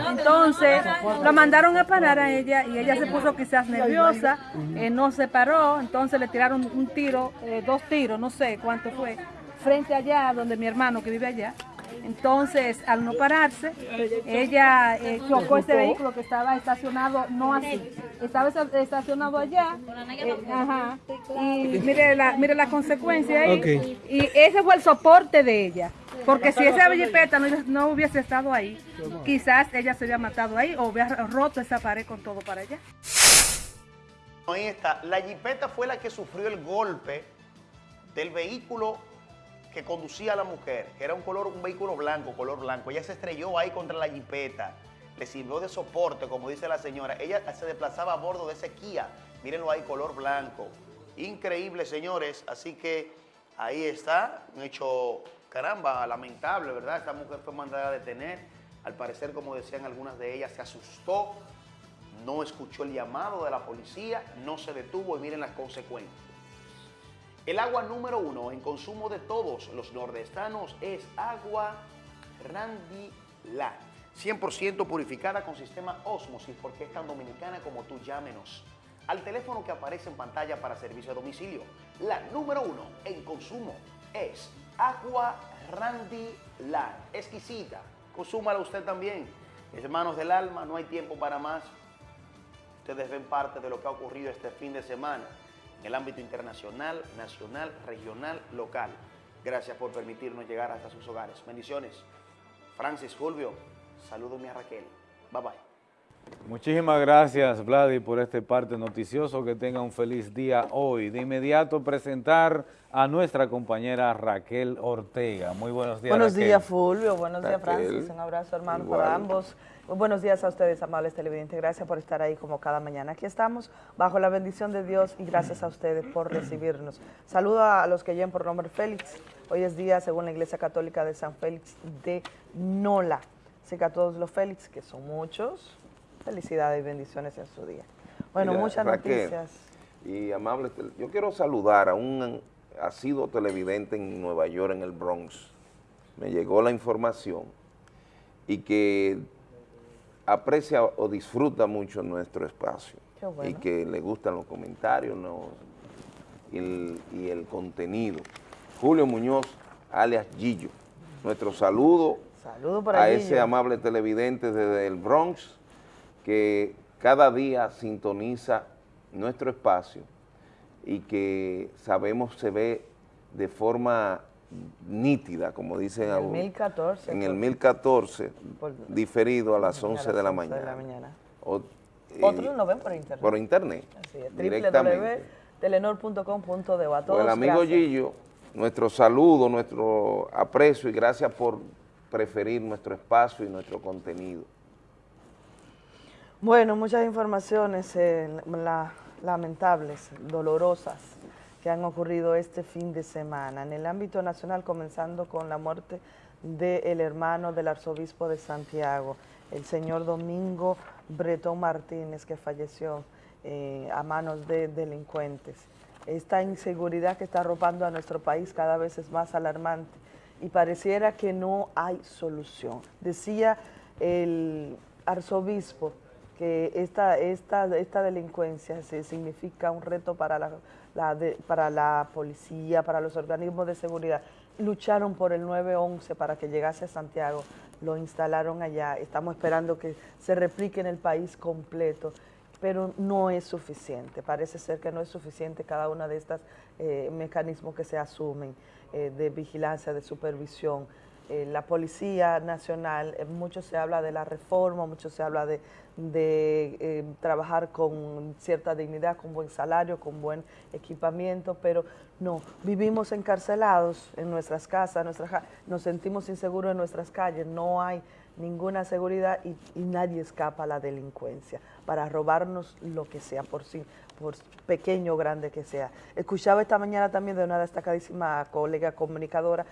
Entonces lo mandaron a parar a ella y ella se puso quizás nerviosa, eh, no se paró, entonces le tiraron un tiro, eh, dos tiros, no sé cuánto fue, frente allá donde mi hermano que vive allá. Entonces, al no pararse, ella eh, chocó este vehículo que estaba estacionado, no así, estaba esta- estacionado allá, eh, ajá, y mire la, mire la consecuencia ahí, y ese fue el soporte de ella, porque si esa jipeta no, no hubiese estado ahí, quizás ella se hubiera matado ahí o hubiera roto esa pared con todo para allá. Ahí está. La jipeta fue la que sufrió el golpe del vehículo que conducía a la mujer, que era un color, un vehículo blanco, color blanco. Ella se estrelló ahí contra la jipeta. Le sirvió de soporte, como dice la señora. Ella se desplazaba a bordo de ese Kia. Mírenlo ahí, color blanco. Increíble, señores. Así que ahí está. Un hecho, caramba, lamentable, ¿verdad? Esta mujer fue mandada a detener. Al parecer, como decían algunas de ellas, se asustó no escuchó el llamado de la policía, no se detuvo y miren las consecuencias. El agua número uno en consumo de todos los nordestanos es agua Randy La, 100% purificada con sistema Osmosis, porque es tan dominicana como tú llámenos. Al teléfono que aparece en pantalla para servicio a domicilio, la número uno en consumo es agua Randy La, exquisita. Consúmala usted también. Hermanos del alma, no hay tiempo para más. Ustedes ven parte de lo que ha ocurrido este fin de semana en el ámbito internacional, nacional, regional, local. Gracias por permitirnos llegar hasta sus hogares. Bendiciones. Francis Fulvio, salúdame a Raquel. Bye bye. Muchísimas gracias, Vladi, por este parte noticioso. Que tenga un feliz día hoy. De inmediato presentar a nuestra compañera Raquel Ortega. Muy buenos días, Buenos Raquel. días, Fulvio. Buenos días. Francis. Un abrazo, hermano, Igual. para ambos. Muy buenos días a ustedes, amables televidentes. Gracias por estar ahí como cada mañana. Aquí estamos, bajo la bendición de Dios y gracias a ustedes por recibirnos. Saludo a los que llegan por nombre Félix. Hoy es día, según la Iglesia Católica, de San Félix de Nola. Así que a todos los Félix, que son muchos, felicidades y bendiciones en su día. Bueno, Mira, muchas Raquel, noticias. Y amables, yo quiero saludar a un asiduo televidente en Nueva York, en el Bronx. Me llegó la información y que aprecia o disfruta mucho nuestro espacio Qué bueno. y que le gustan los comentarios ¿no? y, el, y el contenido. Julio Muñoz, alias Gillo, nuestro saludo Saludo para a ese amable televidente desde el Bronx que cada día sintoniza nuestro espacio y que sabemos se ve de forma nítida, como dicen En el algunos, 1014, en el por- 1014, por- diferido a las a 11 las de la 11 mañana. de la mañana. O- Otros y- lo ven por internet. Por internet, Así es, directamente. Pues el amigo gracias. Gillo, nuestro saludo, nuestro aprecio y gracias por preferir nuestro espacio y nuestro contenido. Bueno, muchas informaciones eh, la- lamentables, dolorosas, que han ocurrido este fin de semana. En el ámbito nacional, comenzando con la muerte del hermano del arzobispo de Santiago, el señor Domingo Bretón Martínez, que falleció eh, a manos de delincuentes. Esta inseguridad que está arropando a nuestro país cada vez es más alarmante y pareciera que no hay solución. Decía el arzobispo que esta, esta, esta delincuencia significa un reto para la, la de- para la policía, para los organismos de seguridad. Lucharon por el 911 para que llegase a Santiago, lo instalaron allá, estamos esperando que se replique en el país completo, pero no es suficiente, parece ser que no es suficiente cada uno de estos mecanismos que se asumen eh, de vigilancia, de supervisión. Eh, la Policía Nacional, eh, mucho se habla de la reforma, mucho se habla de, eh, trabajar con cierta dignidad, con buen salario, con buen equipamiento, pero no, vivimos encarcelados en nuestras casas, nuestras, nos sentimos inseguros en nuestras calles, no hay ninguna seguridad y, y nadie escapa a la delincuencia para robarnos lo que sea, por sí, por pequeño o grande que sea. Escuchaba esta mañana también de una destacadísima colega comunicadora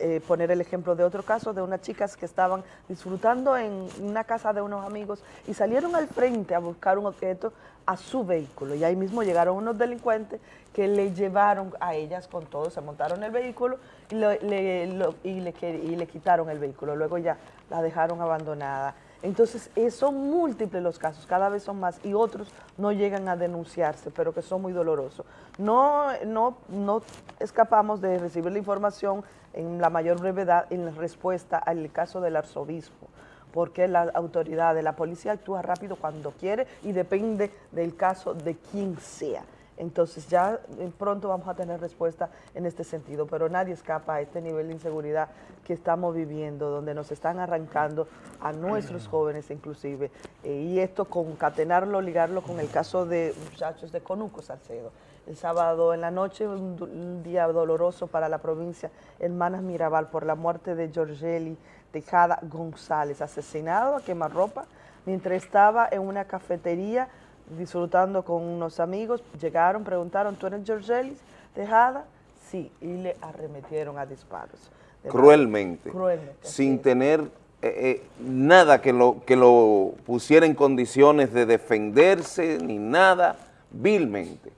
eh, poner el ejemplo de otro caso de unas chicas que estaban disfrutando en una casa de unos amigos y salieron al frente a buscar un objeto a su vehículo y ahí mismo llegaron unos delincuentes que le llevaron a ellas con todo, se montaron el vehículo y, le, y le y le quitaron el vehículo, luego ya la dejaron abandonada. Entonces, eh, son múltiples los casos, cada vez son más, y otros no llegan a denunciarse, pero que son muy dolorosos. No, no, no escapamos de recibir la información en la mayor brevedad en respuesta al caso del arzobispo, porque la autoridad de la policía actúa rápido cuando quiere y depende del caso de quien sea. Entonces ya eh, pronto vamos a tener respuesta en este sentido, pero nadie escapa a este nivel de inseguridad que estamos viviendo, donde nos están arrancando a nuestros jóvenes inclusive, eh, y esto concatenarlo, ligarlo con el caso de muchachos de Conuco, Salcedo. El sábado en la noche, un, un día doloroso para la provincia Hermanas Mirabal por la muerte de Giorgeli Tejada González, asesinado a quemarropa mientras estaba en una cafetería disfrutando con unos amigos, llegaron, preguntaron, ¿tú eres Georgelis Tejada? Sí, y le arremetieron a disparos. Cruelmente, Cruelmente. sin tener eh, eh, nada que lo, que lo pusiera en condiciones de defenderse ni nada, vilmente.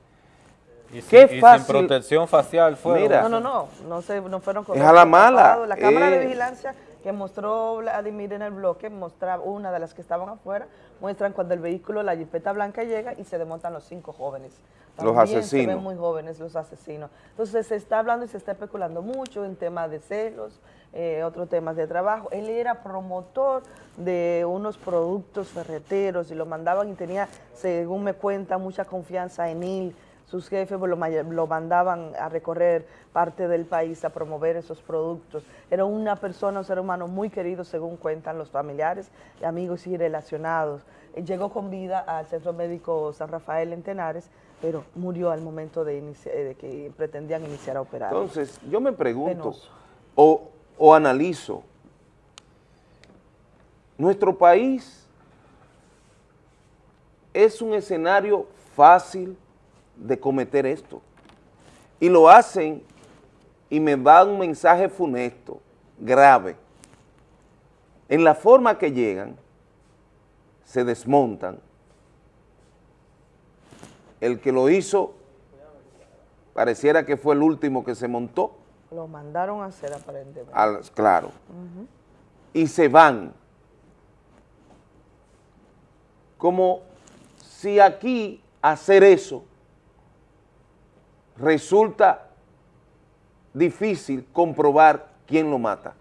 Y sin, Qué y sin fácil. protección facial. Mira. No, no, no, no, se, no fueron Es a la mala. La cámara de eh. vigilancia que mostró Vladimir en el bloque, mostraba una de las que estaban afuera, muestran cuando el vehículo, la jipeta blanca llega y se desmontan los cinco jóvenes. Los También Se asesinos. ven muy jóvenes los asesinos. Entonces se está hablando y se está especulando mucho en temas de celos, eh, otros temas de trabajo. Él era promotor de unos productos ferreteros y lo mandaban y tenía, según me cuenta, mucha confianza en él. Sus jefes lo, ma- lo mandaban a recorrer parte del país a promover esos productos. Era una persona, un ser humano muy querido, según cuentan los familiares, amigos y relacionados. Eh, Llegó con vida al Centro Médico San Rafael en Tenares, pero murió al momento de, eh, de que pretendían iniciar a operar. Entonces, yo me pregunto o, o analizo, nuestro país es un escenario fácil de cometer esto. Y lo hacen y me da un mensaje funesto, grave. En la forma que llegan, se desmontan. El que lo hizo pareciera que fue el último que se montó, Lo mandaron a hacer aparentemente. al- claro, y se van. Como si aquí hacer eso resulta difícil comprobar quién lo mata.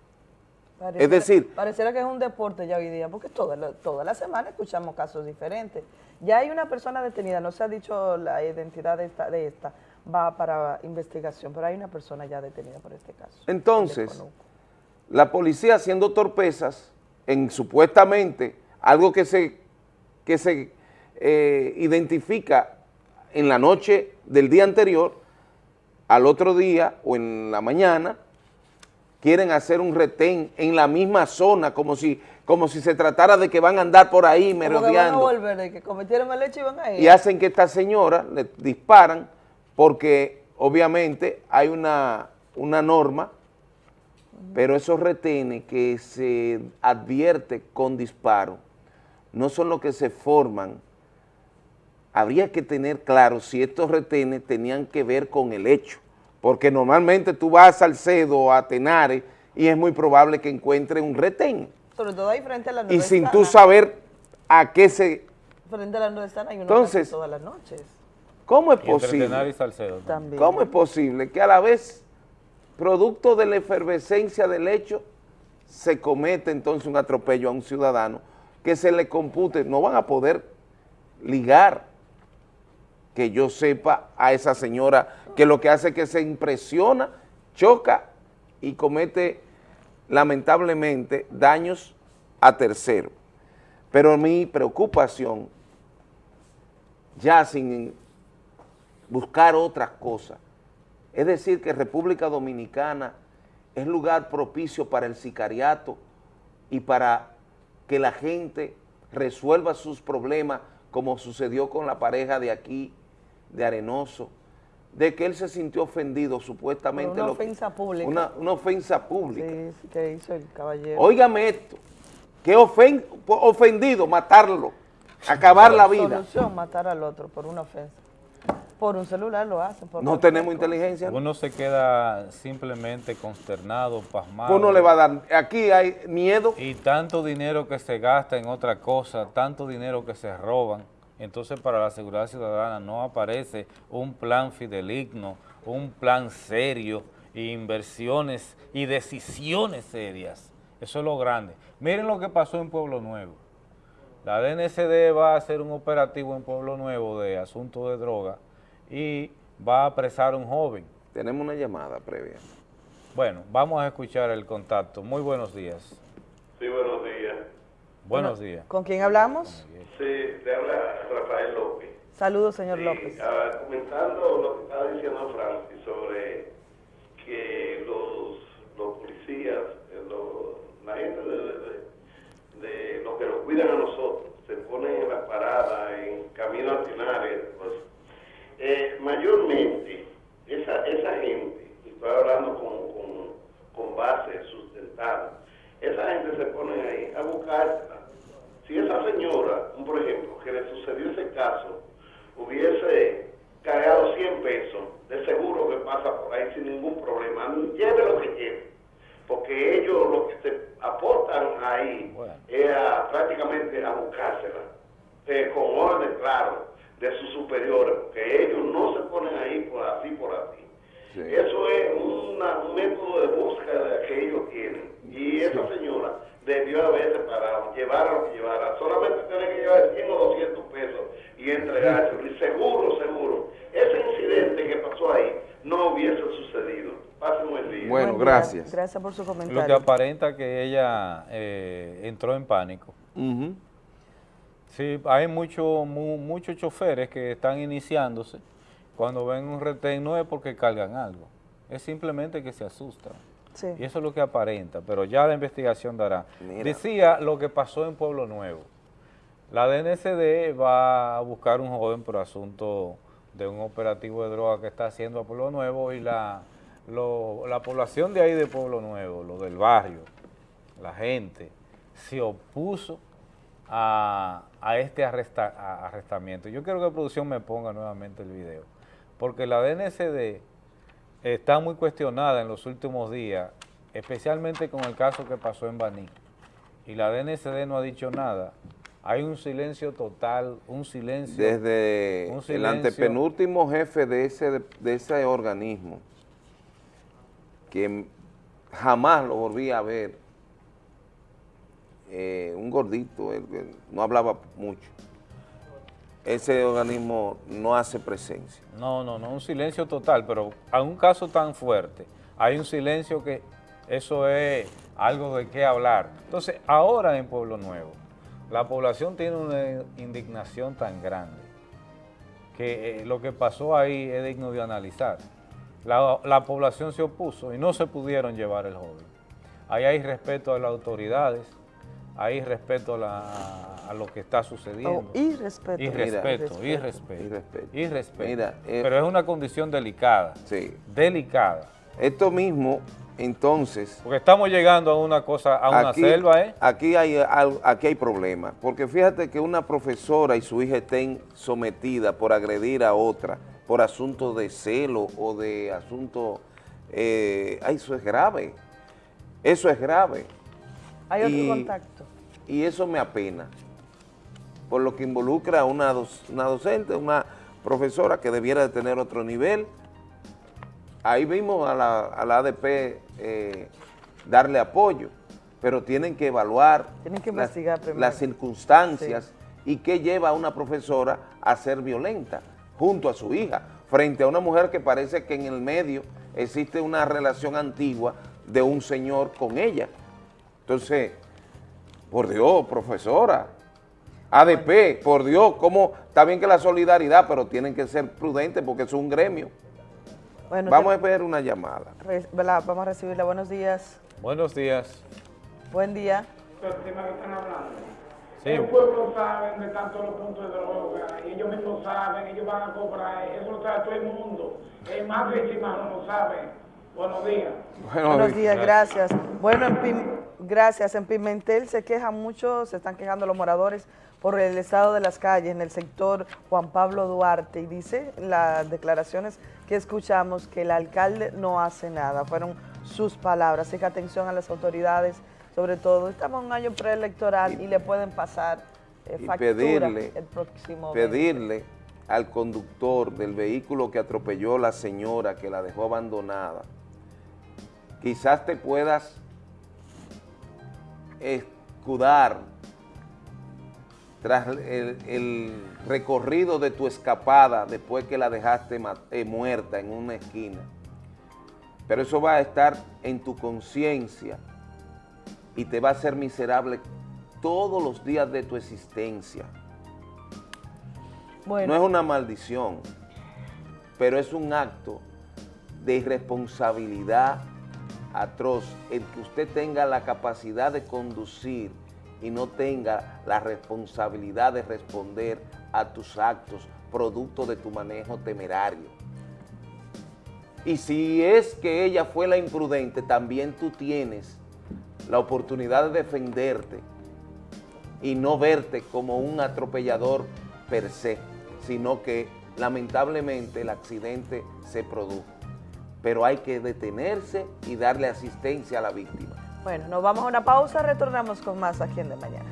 Pareciera- Es decir- Pareciera que es un deporte ya hoy día, porque toda la, toda la semana escuchamos casos diferentes. Ya hay una persona detenida, no se ha dicho la identidad de esta, de esta va para investigación, pero hay una persona ya detenida por este caso. Entonces, la policía haciendo torpezas en supuestamente algo que se, que se eh, identifica en la noche del día anterior, al otro día o en la mañana, quieren hacer un retén en la misma zona, como si, como si se tratara de que van a andar por ahí van a merodeando volver, de que cometieron el hecho y van a ir. y hacen que esta señora le disparan porque obviamente hay una, una norma, pero esos retenes que se advierte con disparo no son los que se forman. Habría que tener claro si estos retenes tenían que ver con el hecho, porque normalmente tú vas a Salcedo o a Tenares y es muy probable que encuentres un retén. Sobre todo ahí frente a la Y sin tú saber a qué se... Frente a la hay uno Entonces, todas las noches. ¿Cómo es Y posible? Tenares y Salcedo. También. ¿Cómo es posible que a la vez, producto de la efervescencia del hecho, se comete entonces un atropello a un ciudadano que se le compute? No van a poder ligar que yo sepa a esa señora que lo que hace es que se impresiona, choca y comete lamentablemente daños a terceros. Pero mi preocupación, ya sin buscar otras cosas. Es decir, que República Dominicana es lugar propicio para el sicariato y para que la gente resuelva sus problemas como sucedió con la pareja de aquí, de Arenoso, de que él se sintió ofendido supuestamente. una lo que- ofensa pública. Una, una ofensa pública. Sí, sí, que hizo el caballero. Óigame esto, que ofen- ofendido, matarlo, acabar la vida. Solución, matar al otro por una ofensa. Por un celular lo hacen. por No tenemos cosa. inteligencia. Uno se queda simplemente consternado, pasmado. Uno le va a dar, aquí hay miedo. Y tanto dinero que se gasta en otra cosa, tanto dinero que se roban. Entonces para la seguridad ciudadana no aparece un plan fideligno, un plan serio, y inversiones y decisiones serias. Eso es lo grande. Miren lo que pasó en Pueblo Nuevo. La DNCD va a hacer un operativo en Pueblo Nuevo de asunto de droga y va a apresar a un joven. Tenemos una llamada previa. Bueno, vamos a escuchar el contacto. Muy buenos días. Sí, buenos días. Buenos días. ¿Con quién hablamos? Sí, te habla Rafael López. Saludos, señor Sí, López. ah, comentando lo que estaba diciendo Francis sobre que los, los policías, eh, los- la gente de, de- de los que nos cuidan a nosotros, se ponen en la parada, en camino al final, pues, eh, mayormente esa, esa gente, y estoy hablando con, con, con base sustentada, esa gente se pone ahí a buscársela. Si esa señora, por ejemplo, que le sucedió ese caso, hubiese cargado 100 pesos, de seguro que pasa por ahí sin ningún problema, lleve lo que lleve, porque ellos lo que se aportan ahí es a- prácticamente a buscársela, eh, con orden claro de sus superiores, porque ellos no se ponen ahí por así, por así. Eso es una- un método de búsqueda que ellos tienen. Y esa señora debió haberse parado, llevar lo que llevara. Solamente tiene que llevar 100 o 200 pesos y entregárselo. Y seguro, seguro, ese incidente que pasó ahí no hubiese sucedido. Pase un buen día. Bueno, Buen día. gracias. Gracias por su Lo que comentario. aparenta que ella eh, entró en pánico. Sí, hay mucho- mu- muchos choferes que están iniciándose. Cuando ven un retén no es porque cargan algo, es simplemente que se asustan. Sí. Y eso es lo que aparenta, pero ya la investigación dará. Mira. Decía lo que pasó en Pueblo Nuevo. La DNCD va a buscar un joven por asunto de un operativo de droga que está haciendo a Pueblo Nuevo y la, lo- la población de ahí de Pueblo Nuevo, lo del barrio, la gente, se opuso a, a este arresta- a- arrestamiento. Yo quiero que producción me ponga nuevamente el video, porque la DNCD está muy cuestionada en los últimos días, especialmente con el caso que pasó en Baní. Y la DNCD no ha dicho nada. Hay un silencio total, un silencio. Desde un el silencio. antepenúltimo jefe de ese, de ese organismo, que jamás lo volví a ver, eh, un gordito, él, él no hablaba mucho, ese organismo no hace presencia. No, no, no, un silencio total, pero a un caso tan fuerte, hay un silencio que eso es algo de qué hablar. Entonces, ahora en Pueblo Nuevo, la población tiene una indignación tan grande que eh, lo que pasó ahí es digno de analizar. La, la población se opuso y no se pudieron llevar el joven. Ahí hay respeto a las autoridades, hay respeto a, la- a lo que está sucediendo. Oh, y respeto. Y Mira, respeto, y respeto, respeto. y respeto. Mira, eh, Pero es una condición delicada. Sí. Delicada. Esto mismo, entonces... Porque estamos llegando a una cosa, a una aquí, selva, ¿eh? Aquí hay, aquí hay problemas, porque fíjate que una profesora y su hija estén sometidas por agredir a otra, por asuntos de celo o de asuntos... eh, ay, eso es grave, eso es grave. Hay otro Y- contacto. Y eso me apena, por lo que involucra a una, doc- una docente, una profesora que debiera de tener otro nivel. Ahí vimos a la, a la ADP eh, darle apoyo, pero tienen que evaluar Tienen que las- investigar primero. las circunstancias y qué lleva a una profesora a ser violenta junto a su hija, frente a una mujer que parece que en el medio existe una relación antigua de un señor con ella. Entonces, por Dios, profesora, ADP, por Dios, ¿cómo? Está bien que la solidaridad, pero tienen que ser prudentes porque es un gremio. Bueno, Vamos a ver una llamada. Vamos a recibirla. Buenos días. Buenos días. Buen día. que están hablando. Sí. El pueblo sabe de tanto los puntos de droga, y ellos mismos saben, ellos van a cobrar, eso lo sabe todo el mundo. El más víctimas no lo saben. Buenos días. Buenos días, gracias. Bueno, en Pim- gracias. En Pimentel se quejan mucho, se están quejando los moradores por el estado de las calles en el sector Juan Pablo Duarte y dice las declaraciones que escuchamos que el alcalde no hace nada, fueron sus palabras, así que atención a las autoridades, sobre todo estamos en un año preelectoral y, le pueden pasar eh, y factura pedirle, el próximo pedirle al conductor del vehículo que atropelló la señora que la dejó abandonada, quizás te puedas escudar tras el, el recorrido de tu escapada después que la dejaste eh, muerta en una esquina. Pero eso va a estar en tu conciencia y te va a hacer miserable todos los días de tu existencia. Bueno. No es una maldición, pero es un acto de irresponsabilidad atroz el que usted tenga la capacidad de conducir y no tenga la responsabilidad de responder a tus actos producto de tu manejo temerario. Y si es que ella fue la imprudente, también tú tienes la oportunidad de defenderte y no verte como un atropellador per se, sino que lamentablemente el accidente se produjo. Pero hay que detenerse y darle asistencia a la víctima. Bueno, nos vamos a una pausa, retornamos con más aquí en De Mañana.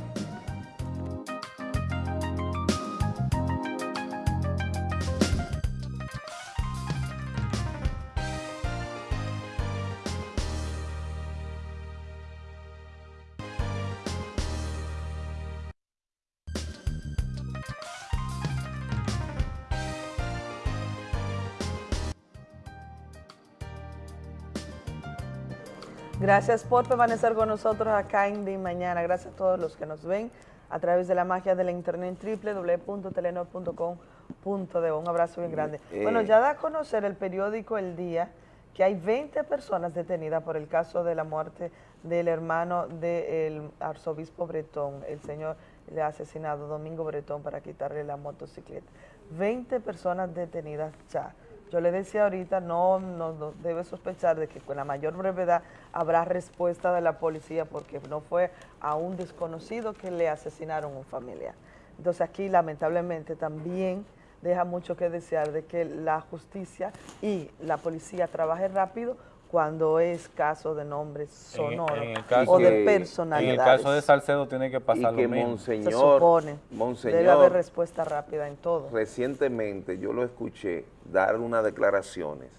Gracias por permanecer con nosotros acá en De Mañana. Gracias a todos los que nos ven a través de la magia de la internet www.telenor.com.de. Un abrazo bien grande. Eh, Bueno, ya da a conocer el periódico El Día que hay 20 personas detenidas por el caso de la muerte del hermano del arzobispo Bretón, el señor le ha asesinado Domingo Bretón para quitarle la motocicleta. 20 personas detenidas ya. Yo le decía ahorita, no, no, debe sospechar de que con la mayor brevedad habrá respuesta de la policía porque no fue a un desconocido que le asesinaron un familiar. Entonces aquí lamentablemente también deja mucho que desear de que la justicia y la policía trabaje rápido cuando es caso de nombres sonoros En- en el caso- o de En el caso de Salcedo tiene que pasar y que lo mismo. Monseñor, Se supone. Monseñor, Debe haber respuesta rápida en todo. Recientemente yo lo escuché dar unas declaraciones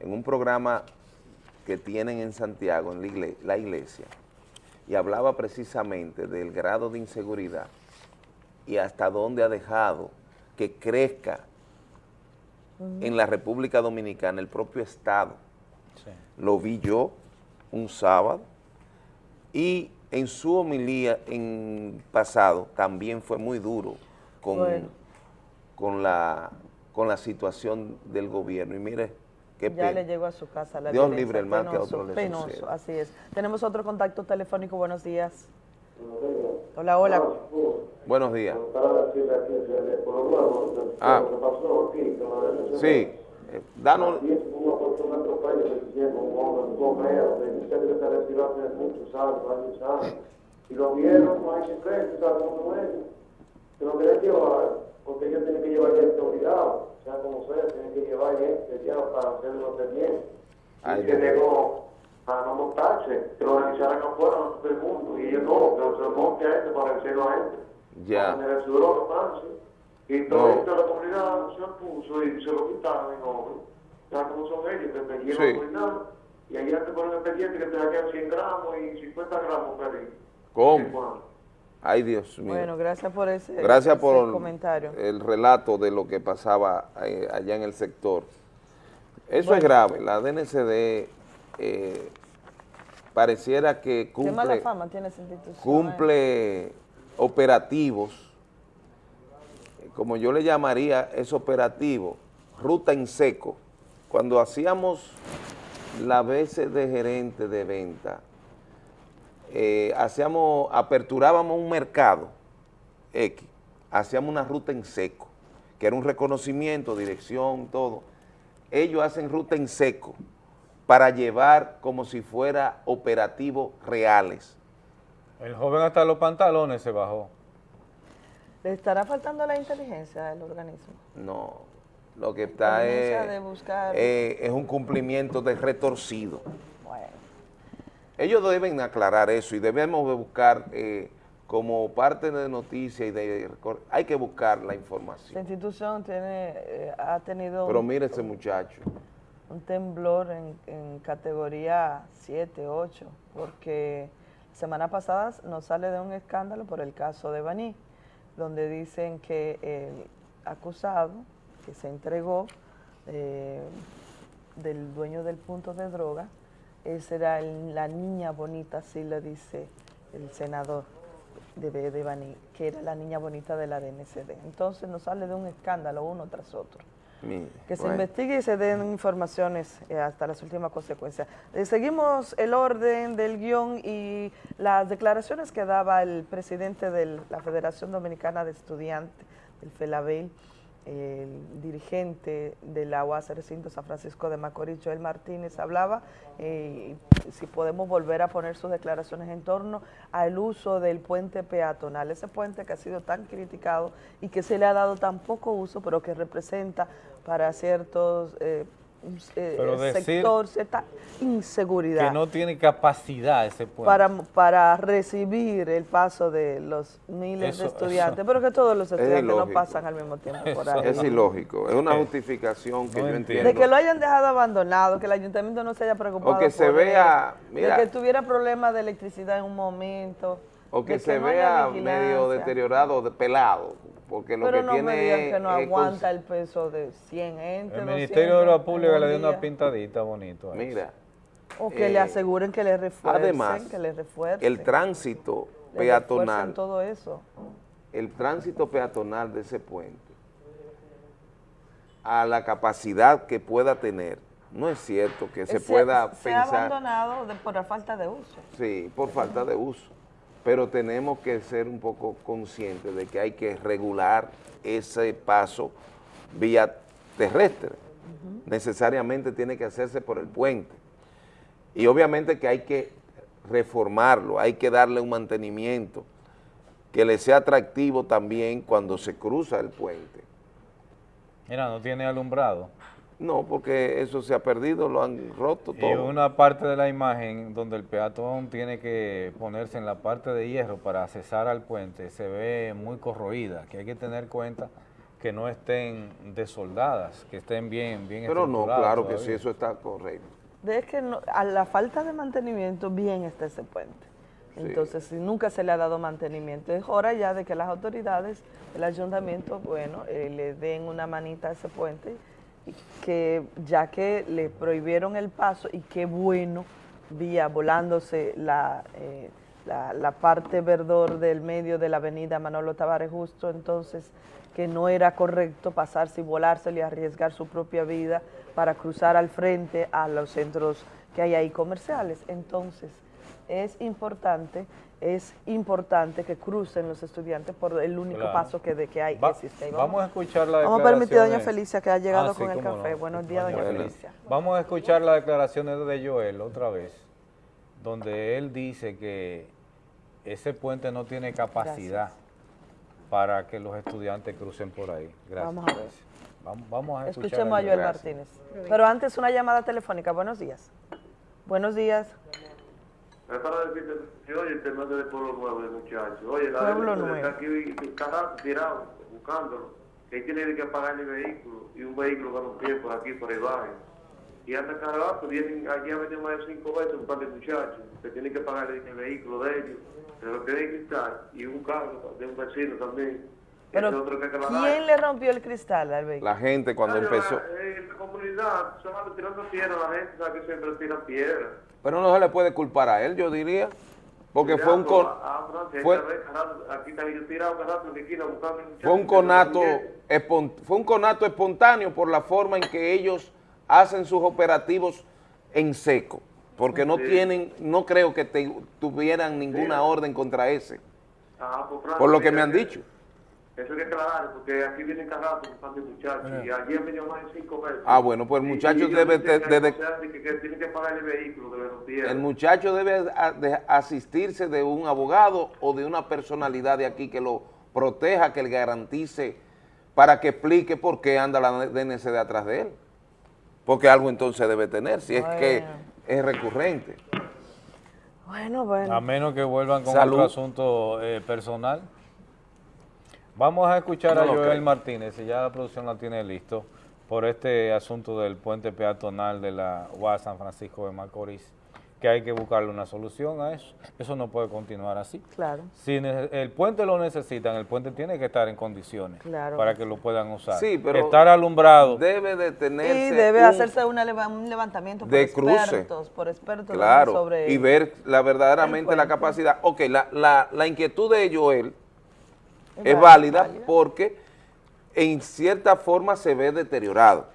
en un programa que tienen en Santiago, en la igle- la iglesia, y hablaba precisamente del grado de inseguridad y hasta dónde ha dejado que crezca en la República Dominicana el propio Estado. Lo vi yo un sábado y en su homilía en pasado también fue muy duro con, Bueno. con, la, con la situación del gobierno. Y mire, qué ya pena. le llegó a su casa la Dios violencia. libre el mal que a Penoso, otro le penoso, suceda. así es. Tenemos otro contacto telefónico, buenos días. Hola, hola. Buenos días. Ah. Sí, eh, danos. Y lo vieron, no hay secreto, ¿sabes cómo es? Se lo quieren llevar, porque ellos tienen que llevar gente obligado, sea como sea, tienen que llevar gente ya para hacerlo de bien. Ay, y se negó a no montarse, que lo realizaran afuera a todo el mundo, y ellos no, que se lo monte a este para vencerlo a este. ya. Para tener su droga, Y No. toda la comunidad se opuso y se lo quitaron en obra. Ya como son ellos, que perdieron Sí. Y allá te ponen expediente que te sacan 100 gramos y 50 gramos, perdí. ¿Cómo? Ay, Dios mío. Bueno, gracias por ese, Gracias ese por comentario. el relato de lo que pasaba eh, allá en el sector. Eso es grave. La DNCD eh, pareciera que Qué mala cumple, fama tiene esa institución. ¿eh? cumple operativos, como yo le llamaría, es operativo, ruta en seco. Cuando hacíamos la veces de gerente de venta, eh, hacíamos, aperturábamos un mercado X, hacíamos una ruta en seco, que era un reconocimiento, dirección, todo. Ellos hacen ruta en seco para llevar como si fuera operativos reales. El joven hasta los pantalones se bajó. ¿Le estará faltando la inteligencia del organismo? No, lo que está es, de buscar- eh, es un cumplimiento de retorcido. Ellos deben aclarar eso y debemos de buscar eh, como parte de noticia y de... Hay que buscar la información. La institución tiene, eh, ha tenido Pero mire ese muchacho. un temblor en, en categoría 7, 8, porque semana pasada nos sale de un escándalo por el caso de Baní, donde dicen que el acusado que se entregó eh, del dueño del punto de droga, esa era la niña bonita, así lo dice el senador de, de Baní, que era la niña bonita de la DNCD. Entonces nos sale de un escándalo uno tras otro. Que se bueno. investigue y se den informaciones eh, hasta las últimas consecuencias. Eh, seguimos el orden del guion y las declaraciones que daba el presidente de la Federación Dominicana de Estudiantes, el FELABEL, el dirigente de la UAS Recinto San Francisco de Macorís, Joel Martínez, hablaba eh, si podemos volver a poner sus declaraciones en torno al uso del puente peatonal, ese puente que ha sido tan criticado y que se le ha dado tan poco uso, pero que representa para ciertos eh, eh, sector cierta inseguridad Que no tiene capacidad ese puente. para, para recibir el paso de los miles de estudiantes, eso- pero que todos los Es estudiantes no pasan al mismo tiempo por ahí. Es ilógico, es una Eh, justificación que no yo entiendo. De que lo hayan dejado abandonado, que el ayuntamiento no se haya preocupado O que se por vea, él, mira. de que tuviera problemas de electricidad en un momento, O que se no vea medio deteriorado, de pelado, porque lo Pero que no me tiene digan es- que no aguanta el peso de 100 gente, El 200 Ministerio de Obras Públicas un le dio una pintadita bonito. a eso. Mira, O que eh, le aseguren que le refuercen, además, que le refuercen. el tránsito le peatonal, todo eso. el tránsito peatonal de ese puente, a la capacidad que pueda tener, no es cierto que se Eh, pueda se ha pensar... abandonado de- por la falta de uso. Sí, por falta de uso. Pero tenemos que ser un poco conscientes de que hay que regular ese paso vía terrestre. Necesariamente tiene que hacerse por el puente. Y obviamente que hay que reformarlo, hay que darle un mantenimiento que le sea atractivo también cuando se cruza el puente. Mira, no tiene alumbrado. No, porque eso se ha perdido, lo han roto Y todo. una parte de la imagen donde el peatón tiene que ponerse en la parte de hierro para accesar al puente se ve muy corroída, que hay que tener cuenta que no estén desoldadas, que estén bien, bien Pero no, claro que sí, eso está correcto. Es que no- a la falta de mantenimiento bien está ese puente. Entonces, si nunca se le ha dado mantenimiento, es hora ya de que las autoridades, el ayuntamiento, bueno, eh, le den una manita a ese puente, y que ya que le prohibieron el paso, y qué bueno, vía volándose la, eh, la, la parte verdor del medio de la avenida Manolo Tavares Justo, entonces que no era correcto pasarse y volárselo y arriesgar su propia vida para cruzar al frente a los centros que hay ahí comerciales. Entonces, es importante, es importante que crucen los estudiantes por el único Claro. paso que, de, que hay Va- existe. Vamos a escuchar la Vamos a permitir a doña. Felicia que ha llegado Ah, sí, con el café. no. Buenos días, doña. Felicia. Vamos a escuchar las declaraciones de Joel otra vez, donde él dice que ese puente no tiene capacidad para que los estudiantes crucen por ahí. Gracias. Vamos a ver. Vamos, vamos a escuchar Escuchemos a Joel Gracias. Martínez. Pero antes una llamada telefónica. Buenos días. Buenos días. Es para decirte, que, oye, el tema del pueblo nuevo, el muchacho. Oye, la Pueblo gente Nuevo. está aquí cada tirado, buscándolo. Que él tiene que pagar el vehículo y un vehículo que no tiene por aquí, por el barrio. Y anda cada rato, vienen, aquí ha venido más de cinco veces un par de muchachos que tienen que pagar el, el vehículo de ellos, se lo tienen que quitar, y un carro de un vecino también. Pero, de ¿quién le rompió el cristal al vehículo? La gente cuando empezó... la- En la comunidad, solamente tirando piedra, la gente sabe que siempre tiran piedra. Pero no se le puede culpar a él, yo diría, porque fue un, con- fue, un conato fue un conato espontáneo por la forma en que ellos hacen sus operativos en seco. porque no Sí. tienen, no creo que te- tuvieran ninguna orden contra ese, Ah, pues, por lo que me han dicho. Eso hay que aclarar, porque aquí vienen cada rato buscando muchachos. Y ayer me llamaron cinco veces. Ah, bueno, pues el muchacho y debe cosas de que, que tienen que pagar el vehículo, que. El muchacho debe a- de asistirse de un abogado o de una personalidad de aquí que lo proteja, que le garantice, para que explique por qué anda la DNCD atrás de él. Porque algo entonces debe tener, si es que es recurrente. Bueno, bueno. A menos que vuelvan con Salud. otro asunto eh, personal. Vamos a escuchar No a Joel creo. Martínez, si ya la producción la tiene listo, por este asunto del puente peatonal de la UAS San Francisco de Macorís, que hay que buscarle una solución a eso. Eso no puede continuar así. Claro. Si el puente lo necesitan, el puente tiene que estar en condiciones Claro. para que lo puedan usar. Sí, pero Estar alumbrado. Debe de Y tenerse debe un- hacerse una un levantamiento por de cruce. expertos, por expertos Claro, sobre y ver la verdaderamente la capacidad. Ok, la, la, la inquietud de Joel Es es, válida, válida, porque en cierta forma se ve deteriorado,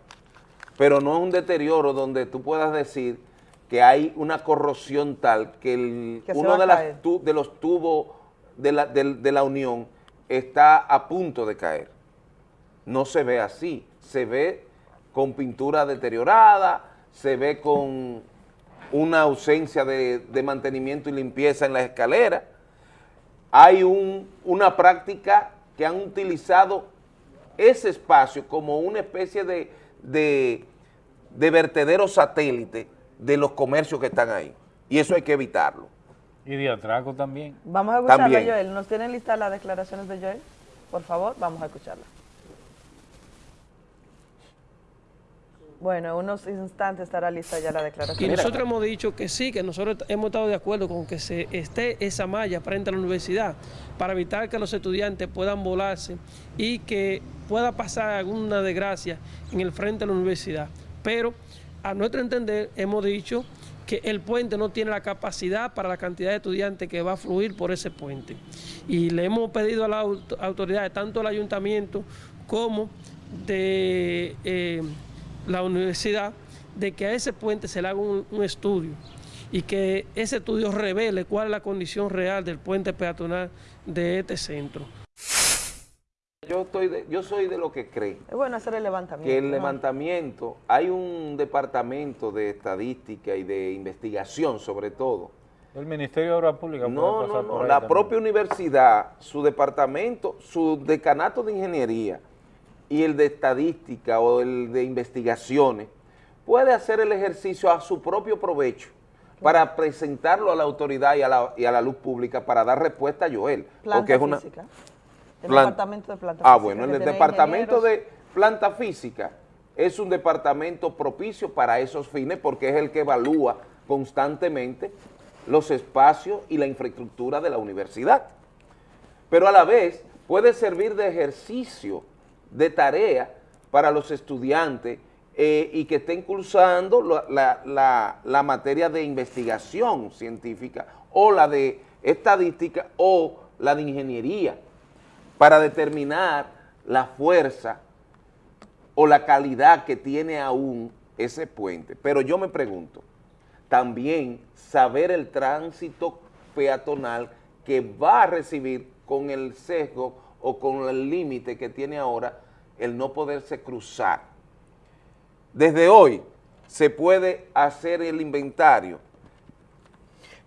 pero no es un deterioro donde tú puedas decir que hay una corrosión tal que, el- Que uno de, las caer. tu- de los tubos de la, de la unión está a punto de caer. No se ve así, se ve con pintura deteriorada, se ve con una ausencia de, de mantenimiento y limpieza en la escalera. Hay un- una práctica que han utilizado ese espacio como una especie de, de, de vertedero satélite de los comercios que están ahí. Y eso hay que evitarlo. Y de atraco también. Vamos a escucharla, También. Joel. ¿Nos tienen listas las declaraciones de Joel? Por favor, vamos a escucharla. Bueno, en unos instantes estará lista ya la declaración. Y nosotros hemos dicho que sí, que nosotros hemos estado de acuerdo con que se esté esa malla frente a la universidad para evitar que los estudiantes puedan volarse y que pueda pasar alguna desgracia en el frente a la universidad. Pero a nuestro entender hemos dicho que el puente no tiene la capacidad para la cantidad de estudiantes que va a fluir por ese puente. Y le hemos pedido a las aut- autoridades, tanto al ayuntamiento como de eh, la universidad, de que a ese puente se le haga un, un estudio y que ese estudio revele cuál es la condición real del puente peatonal de este centro. Yo, estoy de- yo soy de lo que cree Es bueno hacer el levantamiento. que el ¿no? levantamiento, hay un departamento de estadística y de investigación sobre todo, El Ministerio de Obras Públicas No, puede no, pasar no. por ahí La también. propia universidad, su departamento, su decanato de ingeniería y el de estadística o el de investigaciones puede hacer el ejercicio a su propio provecho para presentarlo a la autoridad y a la, y a la luz pública para dar respuesta a Joel. Planta porque es una física. El plan- departamento de planta Ah, física, bueno, el departamento ingenieros. de planta física es un departamento propicio para esos fines porque es el que evalúa constantemente los espacios y la infraestructura de la universidad. Pero a la vez puede servir de ejercicio, de tarea para los estudiantes eh, y que estén cursando la, la- la- la materia de investigación científica o la de estadística o la de ingeniería para determinar la fuerza o la calidad que tiene aún ese puente. Pero yo me pregunto, también saber el tránsito peatonal que va a recibir con el sesgo o con el límite que tiene ahora el no poderse cruzar. Desde hoy se puede hacer el inventario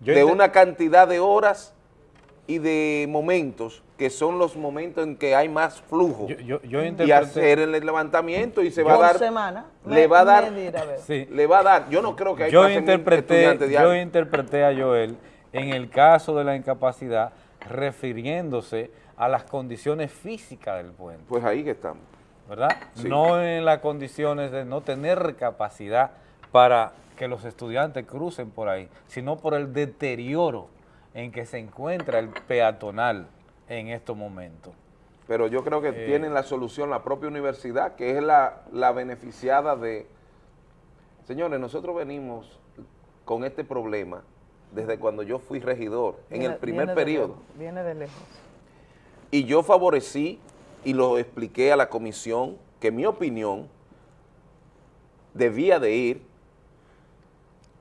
Yo de una cantidad de horas y de momentos que son los momentos en que hay más flujo yo- yo y hacer el levantamiento y se va a dar semana. le Me- va a dar medir, a ver. Sí. le va a dar yo no creo que hay yo interpreté, yo interpreté a Joel en el caso de la incapacidad refiriéndose a las condiciones físicas del puente. Pues ahí que estamos. ¿Verdad? Sí. No en las condiciones de no tener capacidad para que los estudiantes crucen por ahí, sino por el deterioro en que se encuentra el peatonal en estos momentos. pero yo creo que Eh. tienen la solución la propia universidad que es la, la beneficiada de señores nosotros venimos con este problema desde cuando yo fui regidor en el primer viene de periodo lejos, Viene de lejos. y yo favorecí y lo expliqué a la comisión que mi opinión debía de ir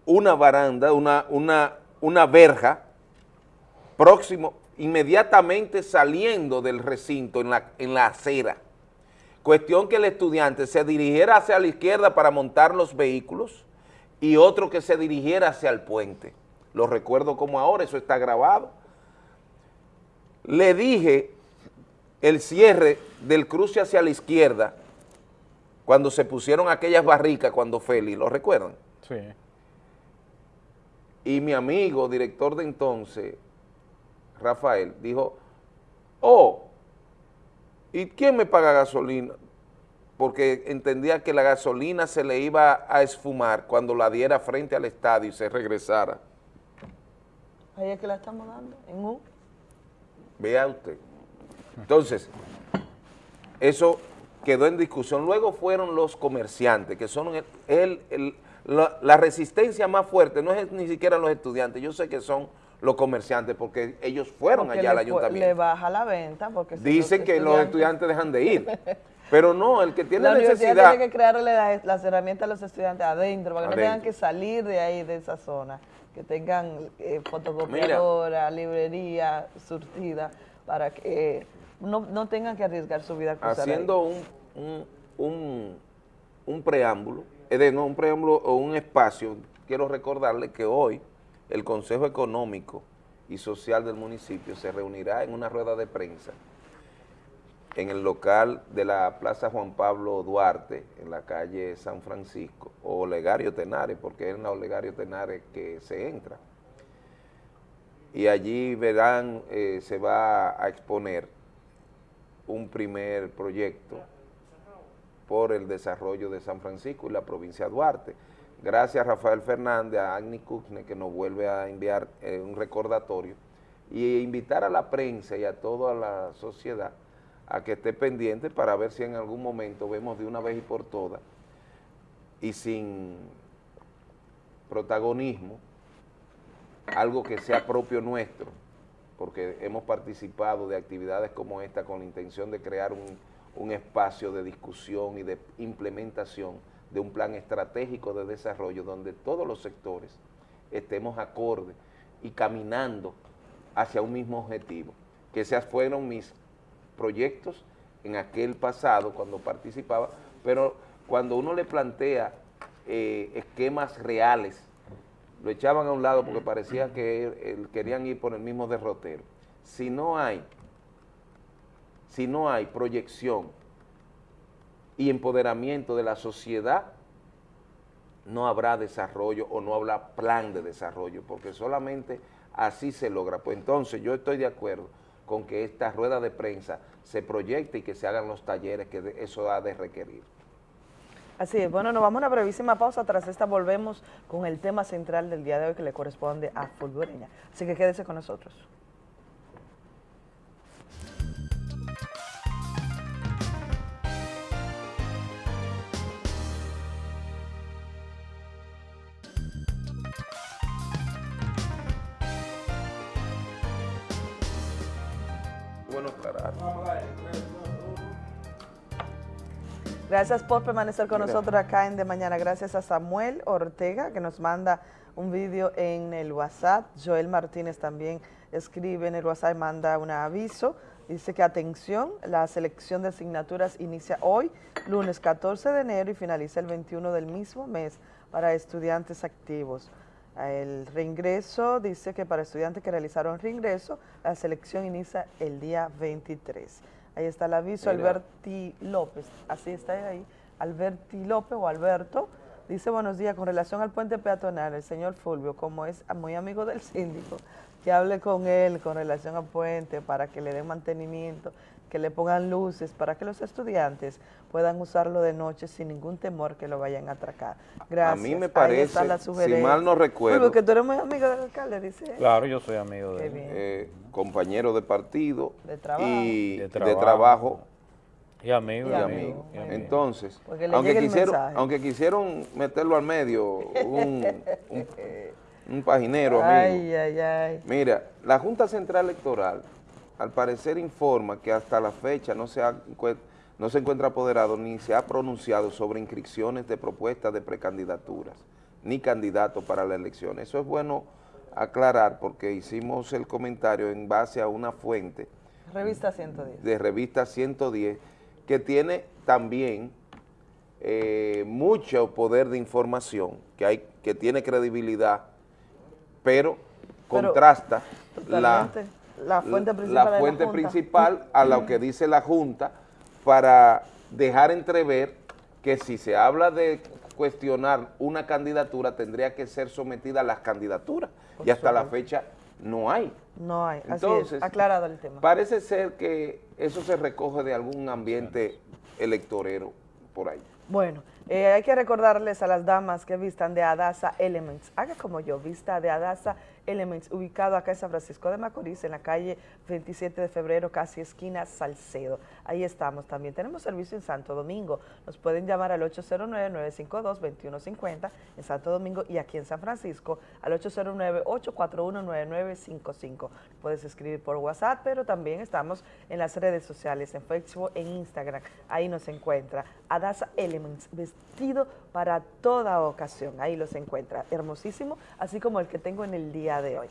una baranda, una, una, una verja próximo, inmediatamente saliendo del recinto en la, en la acera. Cuestión que el estudiante se dirigiera hacia la izquierda para montar los vehículos y otro que se dirigiera hacia el puente. Lo recuerdo como ahora, eso está grabado. Le dije el cierre del cruce hacia la izquierda cuando se pusieron aquellas barricas cuando Félix, ¿lo recuerdan? Sí. Y mi amigo, director de entonces, Rafael, dijo, oh, ¿y quién me paga gasolina? Porque entendía que la gasolina se le iba a esfumar cuando la diera frente al estadio y se regresara. Ahí es que la estamos dando, en U. Vea usted. Entonces, eso quedó en discusión. Luego fueron los comerciantes, que son el, el- el- la, la resistencia más fuerte, no es ni siquiera los estudiantes, yo sé que son los comerciantes, porque ellos fueron Porque allá al ayuntamiento. Le baja la venta porque Dicen que los estudiantes dejan de ir, pero no, el que tiene la necesidad... tiene que crearle la- las herramientas a los estudiantes adentro, para que no tengan Adentro. que salir de ahí, de esa zona, que tengan eh, fotocopiadora, librería surtida, para que eh, no, no tengan que arriesgar su vida. a haciendo un, un, un, un preámbulo, es de, no un preámbulo o un espacio, quiero recordarle que hoy el Consejo Económico y Social del municipio se reunirá en una rueda de prensa en el local de la Plaza Juan Pablo Duarte, en la calle San Francisco, o Olegario Tenares, porque es en la Olegario Tenares que se entra. Y allí verán, eh, se va a exponer un primer proyecto por el desarrollo de San Francisco y la provincia de Duarte. Gracias a Rafael Fernández, a Agni Kuchne, que nos vuelve a enviar eh, un recordatorio, y invitar a la prensa y a toda la sociedad a que esté pendiente para ver si en algún momento vemos de una vez y por todas y sin protagonismo algo que sea propio nuestro, porque hemos participado de actividades como esta con la intención de crear un, un espacio de discusión y de implementación de un plan estratégico de desarrollo donde todos los sectores estemos acordes y caminando hacia un mismo objetivo, que esos fueron mis proyectos en aquel pasado cuando participaba, pero cuando uno le plantea eh, esquemas reales, lo echaban a un lado porque parecía que querían ir por el mismo derrotero. Si no hay, si no hay proyección y empoderamiento de la sociedad, no habrá desarrollo o no habrá plan de desarrollo, porque solamente así se logra. Pues entonces yo estoy de acuerdo con que esta rueda de prensa se proyecte y que se hagan los talleres que eso ha de requerir. Así es, bueno, nos vamos a una brevísima pausa, tras esta volvemos con el tema central del día de hoy que le corresponde a Fulgureña. Así que quédese con nosotros. Gracias por permanecer con nosotros acá en De Mañana. Gracias a Samuel Ortega que nos manda un vídeo en el WhatsApp. Joel Martínez también escribe en el WhatsApp y manda un aviso. Dice que atención, la selección de asignaturas inicia hoy, lunes 14 de enero y finaliza el 21 del mismo mes para estudiantes activos. El reingreso dice que para estudiantes que realizaron reingreso, la selección inicia el día 23. Ahí está el aviso, Mira. Alberti López, así está ahí, Alberti López o Alberto, dice buenos días, con relación al puente peatonal, el señor Fulvio, como es muy amigo del síndico, que hable con él con relación al puente para que le den mantenimiento, que le pongan luces para que los estudiantes puedan usarlo de noche sin ningún temor que lo vayan a atracar. Gracias. A mí me Ahí parece, está la si sugerencia. mal no recuerdo- Fulvio, que tú eres muy amigo del alcalde, dice él. Claro, yo soy amigo de Qué él. bien. eh, compañero de partido De trabajo. y De de trabajo. trabajo, Y amigo, y y amigo. y amigo. Entonces, Porque le aunque quisieron, aunque quisieron meterlo al medio, un, un, un paginero Ay, amigo. ay, ay. Mira, la Junta Central Electoral, al parecer informa que hasta la fecha no se, ha encue- no se encuentra apoderado ni se ha pronunciado sobre inscripciones de propuestas de precandidaturas, ni candidato para la elección. Eso es bueno aclarar porque hicimos el comentario en base a una fuente Revista 110. de revista 110 que tiene también eh, mucho poder de información, que, hay, que tiene credibilidad, pero, Pero, contrasta Totalmente. La fuente principal. la la fuente Junta. principal a lo que dice la Junta para dejar entrever que si se habla de cuestionar una candidatura tendría que ser sometida a las candidaturas y hasta la fecha no hay. No hay, así Entonces, es, aclarado el tema. Parece ser que eso se recoge de algún ambiente electorero por ahí. Bueno, eh, hay que recordarles a las damas que vistan de Adasa Elements. Haga como yo, vista de Adasa Elements, ubicado acá en San Francisco de Macorís, en la calle 27 de febrero, casi esquina Salcedo. Ahí estamos también. Tenemos servicio en Santo Domingo. Nos pueden llamar al 809-952-2150 en Santo Domingo y aquí en San Francisco al 809-841-9955. Puedes escribir por WhatsApp, pero también estamos en las redes sociales, en Facebook, en Instagram. Ahí nos encuentra Adasa Elements, vestido para toda ocasión. Ahí los encuentra. Hermosísimo, así como el que tengo en el día de hoy.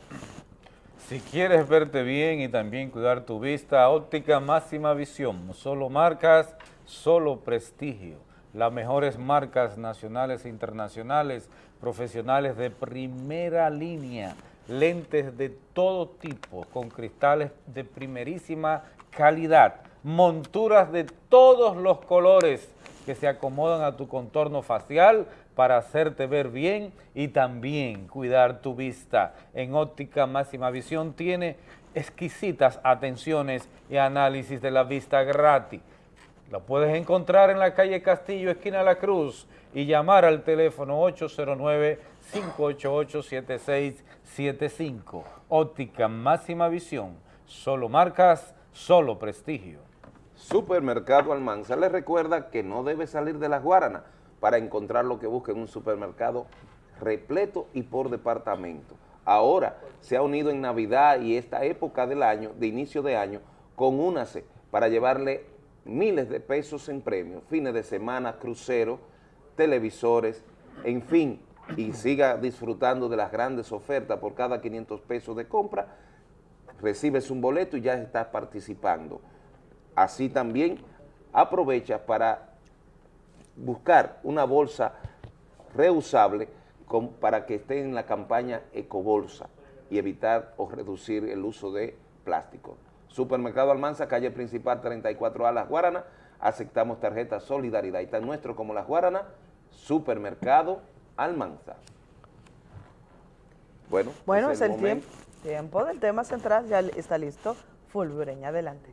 Si quieres verte bien y también cuidar tu vista, óptica máxima visión, solo marcas, solo prestigio. Las mejores marcas nacionales e internacionales, profesionales de primera línea, lentes de todo tipo, con cristales de primerísima calidad, monturas de todos los colores que se acomodan a tu contorno facial para hacerte ver bien y también cuidar tu vista. En Óptica Máxima Visión tiene exquisitas atenciones y análisis de la vista gratis. Lo puedes encontrar en la calle Castillo, esquina La Cruz, y llamar al teléfono 809-588-7675. Óptica Máxima Visión. Solo marcas, solo prestigio. Supermercado Almanza le recuerda que no debe salir de las Guaranas para encontrar lo que busca en un supermercado repleto y por departamento. Ahora se ha unido en Navidad y esta época del año, de inicio de año, con Únase para llevarle miles de pesos en premios, fines de semana, cruceros, televisores, en fin, y siga disfrutando de las grandes ofertas por cada 500 pesos de compra, recibes un boleto y ya estás participando. Así también aprovecha para buscar una bolsa reusable con- para que esté en la campaña Ecobolsa y evitar o reducir el uso de plástico. Supermercado Almanza, calle principal 34A Las Guaranas, aceptamos tarjeta Solidaridad y tan nuestro como Las Guaranas, Supermercado Almanza. Bueno, Bueno, es es el tiempo, tiempo del tema central, ya está listo. Fulgureña, adelante.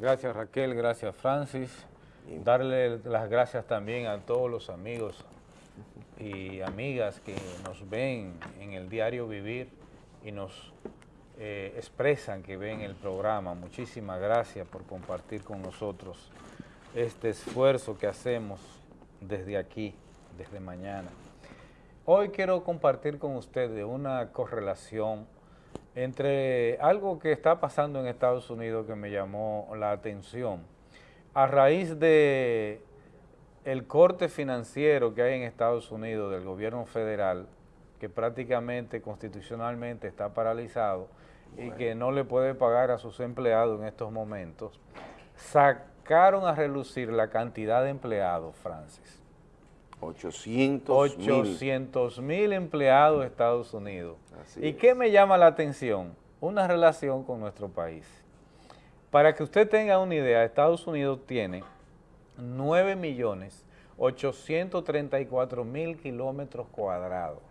Gracias Raquel, gracias Francis. Darle las gracias también a todos los amigos y amigas que nos ven en el diario Vivir y nos eh, expresan que ven el programa. Muchísimas gracias por compartir con nosotros este esfuerzo que hacemos desde aquí, desde mañana. Hoy quiero compartir con ustedes una correlación entre algo que está pasando en Estados Unidos que me llamó la atención. A raíz de el corte financiero que hay en Estados Unidos del gobierno federal, que prácticamente constitucionalmente está paralizado y que no le puede pagar a sus empleados en estos momentos, sacaron a relucir la cantidad de empleados, Francis. 800 mil. 800 mil empleados de Estados Unidos. Así ¿Y qué me llama la atención? Una relación con nuestro país. Para que usted tenga una idea, Estados Unidos tiene 9 millones 834 mil kilómetros cuadrados.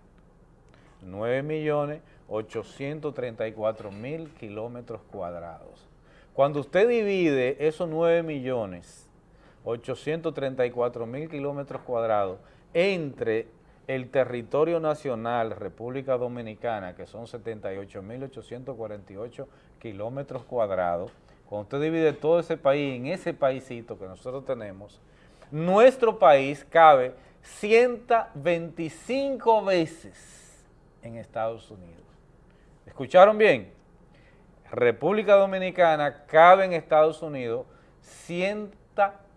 9 millones 834 mil kilómetros cuadrados. Cuando usted divide esos 9 millones 834 mil kilómetros cuadrados entre el territorio nacional, República Dominicana, que son 78 mil 848 kilómetros cuadrados, cuando usted divide todo ese país en ese paísito que nosotros tenemos, nuestro país cabe 125 veces en Estados Unidos. ¿Escucharon bien? República Dominicana cabe en Estados Unidos 125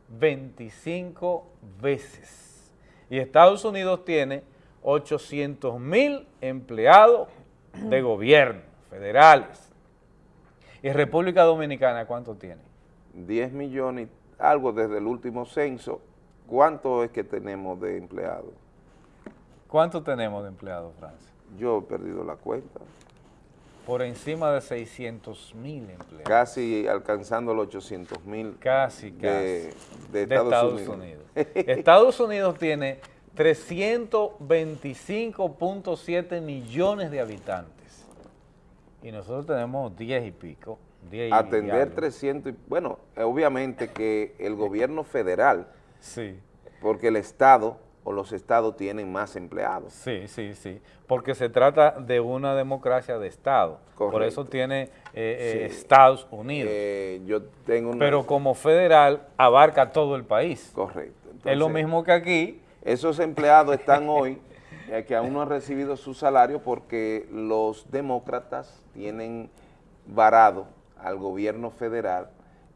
veces. Y Estados Unidos tiene 800 mil empleados de gobierno federales. ¿Y República Dominicana cuánto tiene? 10 millones, algo desde el último censo. ¿Cuánto es que tenemos de empleados? ¿Cuánto tenemos de empleados, Francia? Yo he perdido la cuenta. Por encima de 600 mil empleados. Casi alcanzando los 800 mil Casi, de, casi. de De Estados, Estados Unidos. Estados Unidos tiene 325.7 millones de habitantes. Y nosotros tenemos 10 y pico. 10 y Atender algo. 300, y- bueno, obviamente que el gobierno federal, Sí. porque el Estado o los estados tienen más empleados. Sí, sí, sí, porque se trata de una democracia de Estado, por Correcto. eso tiene eh, eh, Sí. Estados Unidos, Eh, yo tengo una... pero como federal abarca todo el país. Correcto. es lo mismo que aquí. Esos empleados están hoy, eh, que aún no han recibido su salario porque los demócratas tienen varado al gobierno federal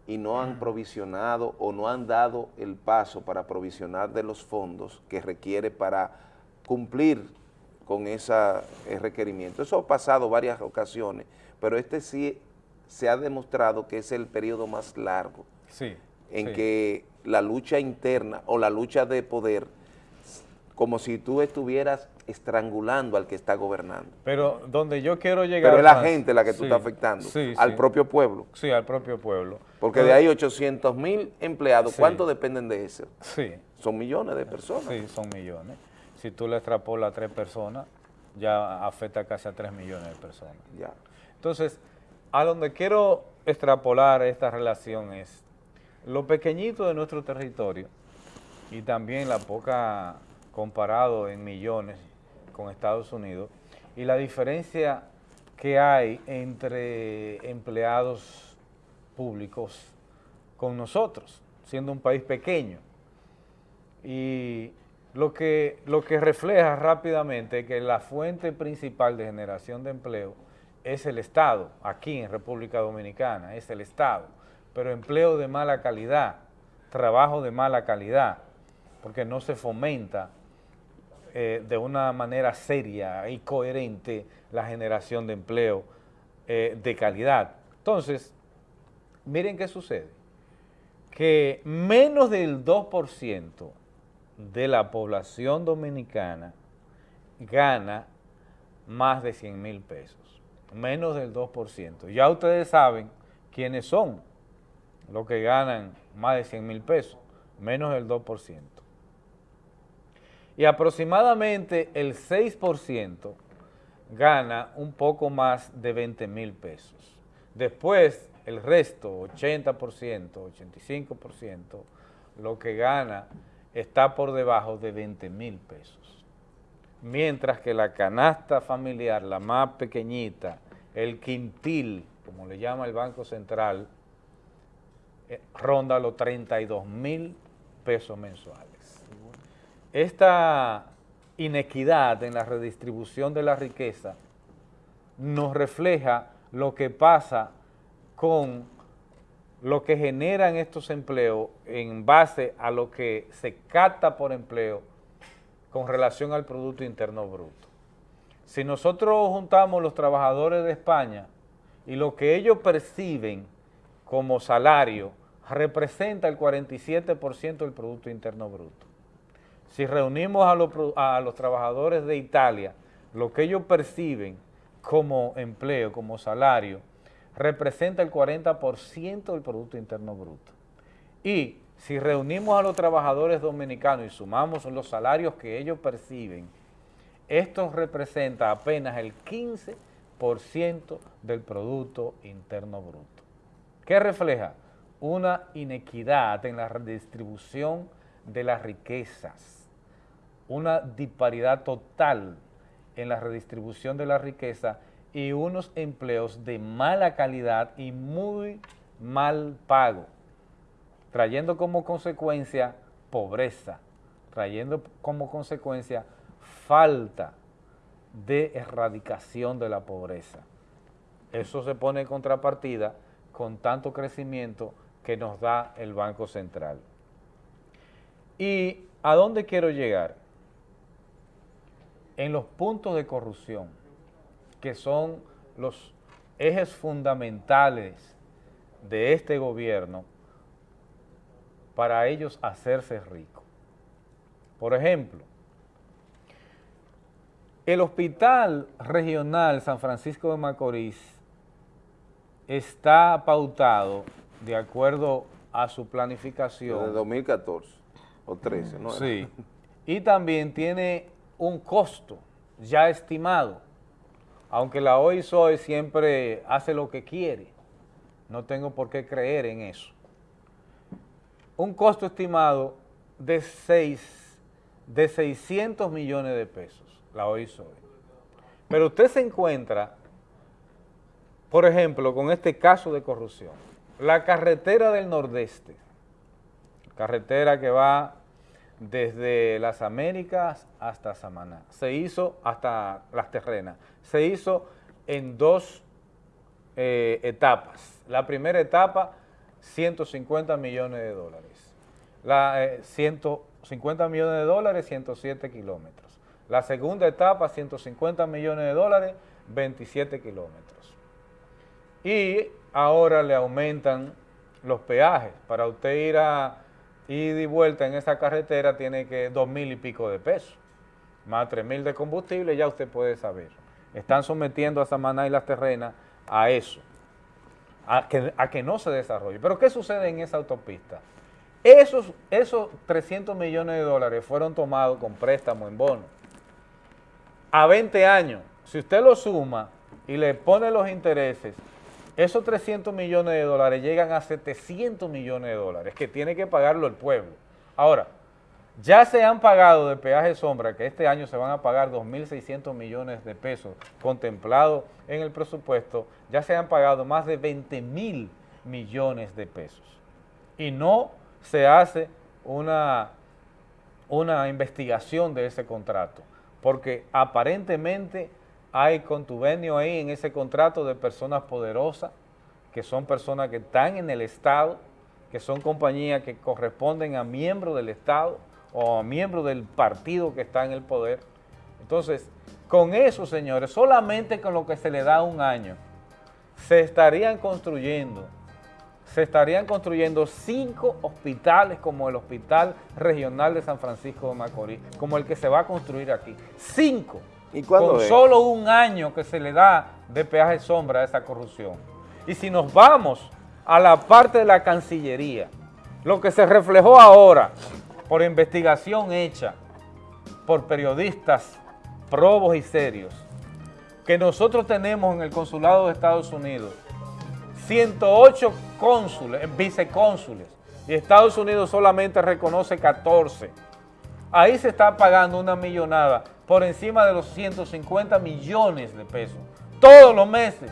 y no han provisionado o no han dado el paso para provisionar de los fondos que requiere para cumplir con ese requerimiento. Eso ha pasado varias ocasiones, pero este sí se ha demostrado que es el periodo más largo Sí. en sí. que la lucha interna o la lucha de poder, como si tú estuvieras estrangulando al que está gobernando. Pero donde yo quiero llegar... Pero es la gente la que tú sí, estás afectando, sí, al sí. propio pueblo. Sí, al propio pueblo. Porque de ahí 800 mil empleados. ¿cuántos dependen de eso? Sí. Son millones de personas. Sí, son millones. Si tú le extrapolas a tres personas, ya afecta casi a tres millones de personas. Ya. Entonces, a donde quiero extrapolar esta relación es lo pequeñito de nuestro territorio y también la poca comparado en millones con Estados Unidos y la diferencia que hay entre empleados públicos con nosotros, siendo un país pequeño. Y lo que, lo que refleja rápidamente que la fuente principal de generación de empleo es el Estado, aquí en República Dominicana, es el Estado, pero empleo de mala calidad, trabajo de mala calidad, porque no se fomenta eh, de una manera seria y coherente la generación de empleo eh, de calidad. Entonces, miren qué sucede, que menos del 2% de la población dominicana gana más de 100 mil pesos, menos del 2%. Ya ustedes saben quiénes son los que ganan más de 100 mil pesos, menos del 2%. Y aproximadamente el 6% gana un poco más de 20 mil pesos. Después, el resto, 80%, 85%, lo que gana está por debajo de 20 mil pesos. Mientras que la canasta familiar, la más pequeñita, el quintil, como le llama el Banco Central, eh, ronda los 32 mil pesos mensuales. Esta inequidad en la redistribución de la riqueza nos refleja lo que pasa con lo que generan estos empleos en base a lo que se capta por empleo con relación al Producto Interno Bruto. Si nosotros juntamos los trabajadores de España y lo que ellos perciben como salario representa el 47% del Producto Interno Bruto. Si reunimos a los, trabajadores de Italia, lo que ellos perciben como empleo, como salario, representa el 40% del Producto Interno Bruto. Y si reunimos a los trabajadores dominicanos y sumamos los salarios que ellos perciben, esto representa apenas el 15% del Producto Interno Bruto. ¿Qué refleja? Una inequidad en la redistribución de las riquezas, una disparidad total en la redistribución de la riqueza y unos empleos de mala calidad y muy mal pago, trayendo como consecuencia pobreza, trayendo como consecuencia falta de erradicación de la pobreza. Eso se pone en contrapartida con tanto crecimiento que nos da el Banco Central. ¿Y a dónde quiero llegar? En los puntos de corrupción, que son los ejes fundamentales de este gobierno para ellos hacerse ricos. Por ejemplo, el Hospital Regional San Francisco de Macorís está pautado de acuerdo a su planificación. Desde 2014 o 13, ¿no? era? Sí. Y también tiene un costo ya estimado, aunque la OISOE siempre hace lo que quiere. No tengo por qué creer en eso. Un costo estimado de, seis, de 600 millones de pesos, la OISOE. Pero usted se encuentra, por ejemplo, con este caso de corrupción. La carretera del Nordeste, carretera que va desde las Américas hasta Samaná, se hizo hasta las terrenas, se hizo en dos eh, etapas. La primera etapa, 150 millones de dólares. La, eh, 150 millones de dólares, 107 kilómetros. La segunda etapa, 150 millones de dólares, 27 kilómetros. Y ahora le aumentan los peajes. Para usted ir a y vuelta en esa carretera tiene que dos mil y pico de pesos. Más tres mil de combustible, ya usted puede saber. Están sometiendo a Samaná y las terrenas a eso, a que, a que no se desarrolle. Pero ¿qué sucede en esa autopista? Esos, esos 300 millones de dólares fueron tomados con préstamo en bono. A 20 años, si usted lo suma y le pone los intereses, esos 300 millones de dólares llegan a 700 millones de dólares que tiene que pagarlo el pueblo. Ahora, ya se han pagado de peaje sombra, que este año se van a pagar 2.600 millones de pesos contemplados en el presupuesto, ya se han pagado más de 20 mil millones de pesos. Y no se hace una, una investigación de ese contrato, porque aparentemente hay contubernio ahí en ese contrato de personas poderosas, que son personas que están en el Estado, que son compañías que corresponden a miembros del Estado o a miembros del partido que está en el poder. Entonces, con eso, señores, solamente con lo que se le da un año, se estarían construyendo, se estarían construyendo cinco hospitales como el Hospital Regional de San Francisco de Macorís, como el que se va a construir aquí. Cinco. ¿Y cuándo con es? solo un año que se le da de peaje sombra a esa corrupción. Y si nos vamos a la parte de la Cancillería, lo que se reflejó ahora por investigación hecha por periodistas probos y serios, que nosotros tenemos en el Consulado de Estados Unidos 108 cónsules, vicecónsules, y Estados Unidos solamente reconoce 14. Ahí se está pagando una millonada por encima de los 150 millones de pesos, todos los meses,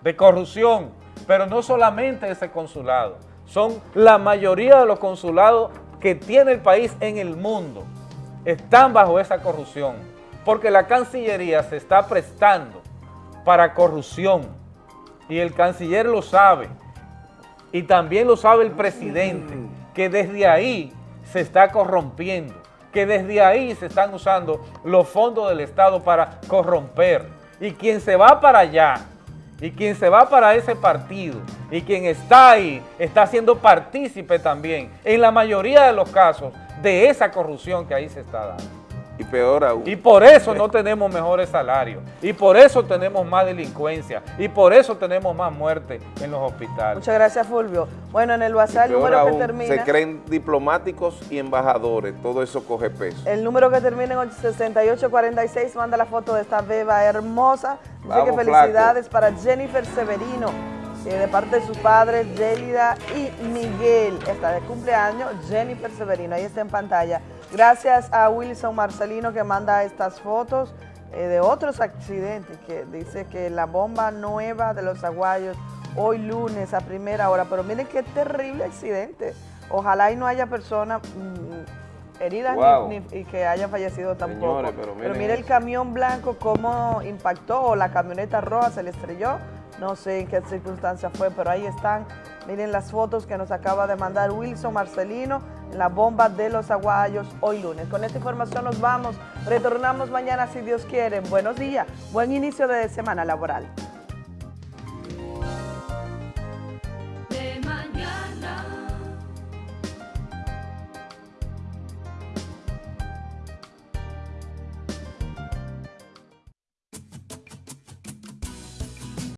de corrupción, pero no solamente ese consulado, son la mayoría de los consulados que tiene el país en el mundo, están bajo esa corrupción, porque la Cancillería se está prestando para corrupción, y el canciller lo sabe, y también lo sabe el presidente, que desde ahí se está corrompiendo, que desde ahí se están usando los fondos del Estado para corromper. Y quien se va para allá, y quien se va para ese partido, y quien está ahí, está siendo partícipe también, en la mayoría de los casos, de esa corrupción que ahí se está dando. Y peor aún. Y por eso no tenemos mejores salarios, y por eso tenemos más delincuencia, y por eso tenemos más muertes en los hospitales. Muchas gracias, Fulvio. Bueno, en el WhatsApp, el número que termina... se creen diplomáticos y embajadores, todo eso coge peso. El número que termina en 6846 manda la foto de esta beba hermosa. Vamos, que felicidades para Jennifer Severino, de parte de sus padres, Yelida y Miguel. Está de cumpleaños, Jennifer Severino. Ahí está en pantalla. Gracias a Wilson Marcelino que manda estas fotos eh, de otros accidentes, que dice que la bomba nueva de los aguayos hoy lunes a primera hora. Pero miren qué terrible accidente. Ojalá y no haya personas mm, heridas ni- Wow. ni, y que hayan fallecido tampoco. Señores, pero miren mire el camión blanco cómo impactó o la camioneta roja se le estrelló. No sé en qué circunstancia fue, pero ahí están Miren las fotos que nos acaba de mandar Wilson Marcelino en la bomba de los aguayos hoy lunes. Con esta información nos vamos. Retornamos mañana si Dios quiere. Buenos días. Buen inicio de semana laboral.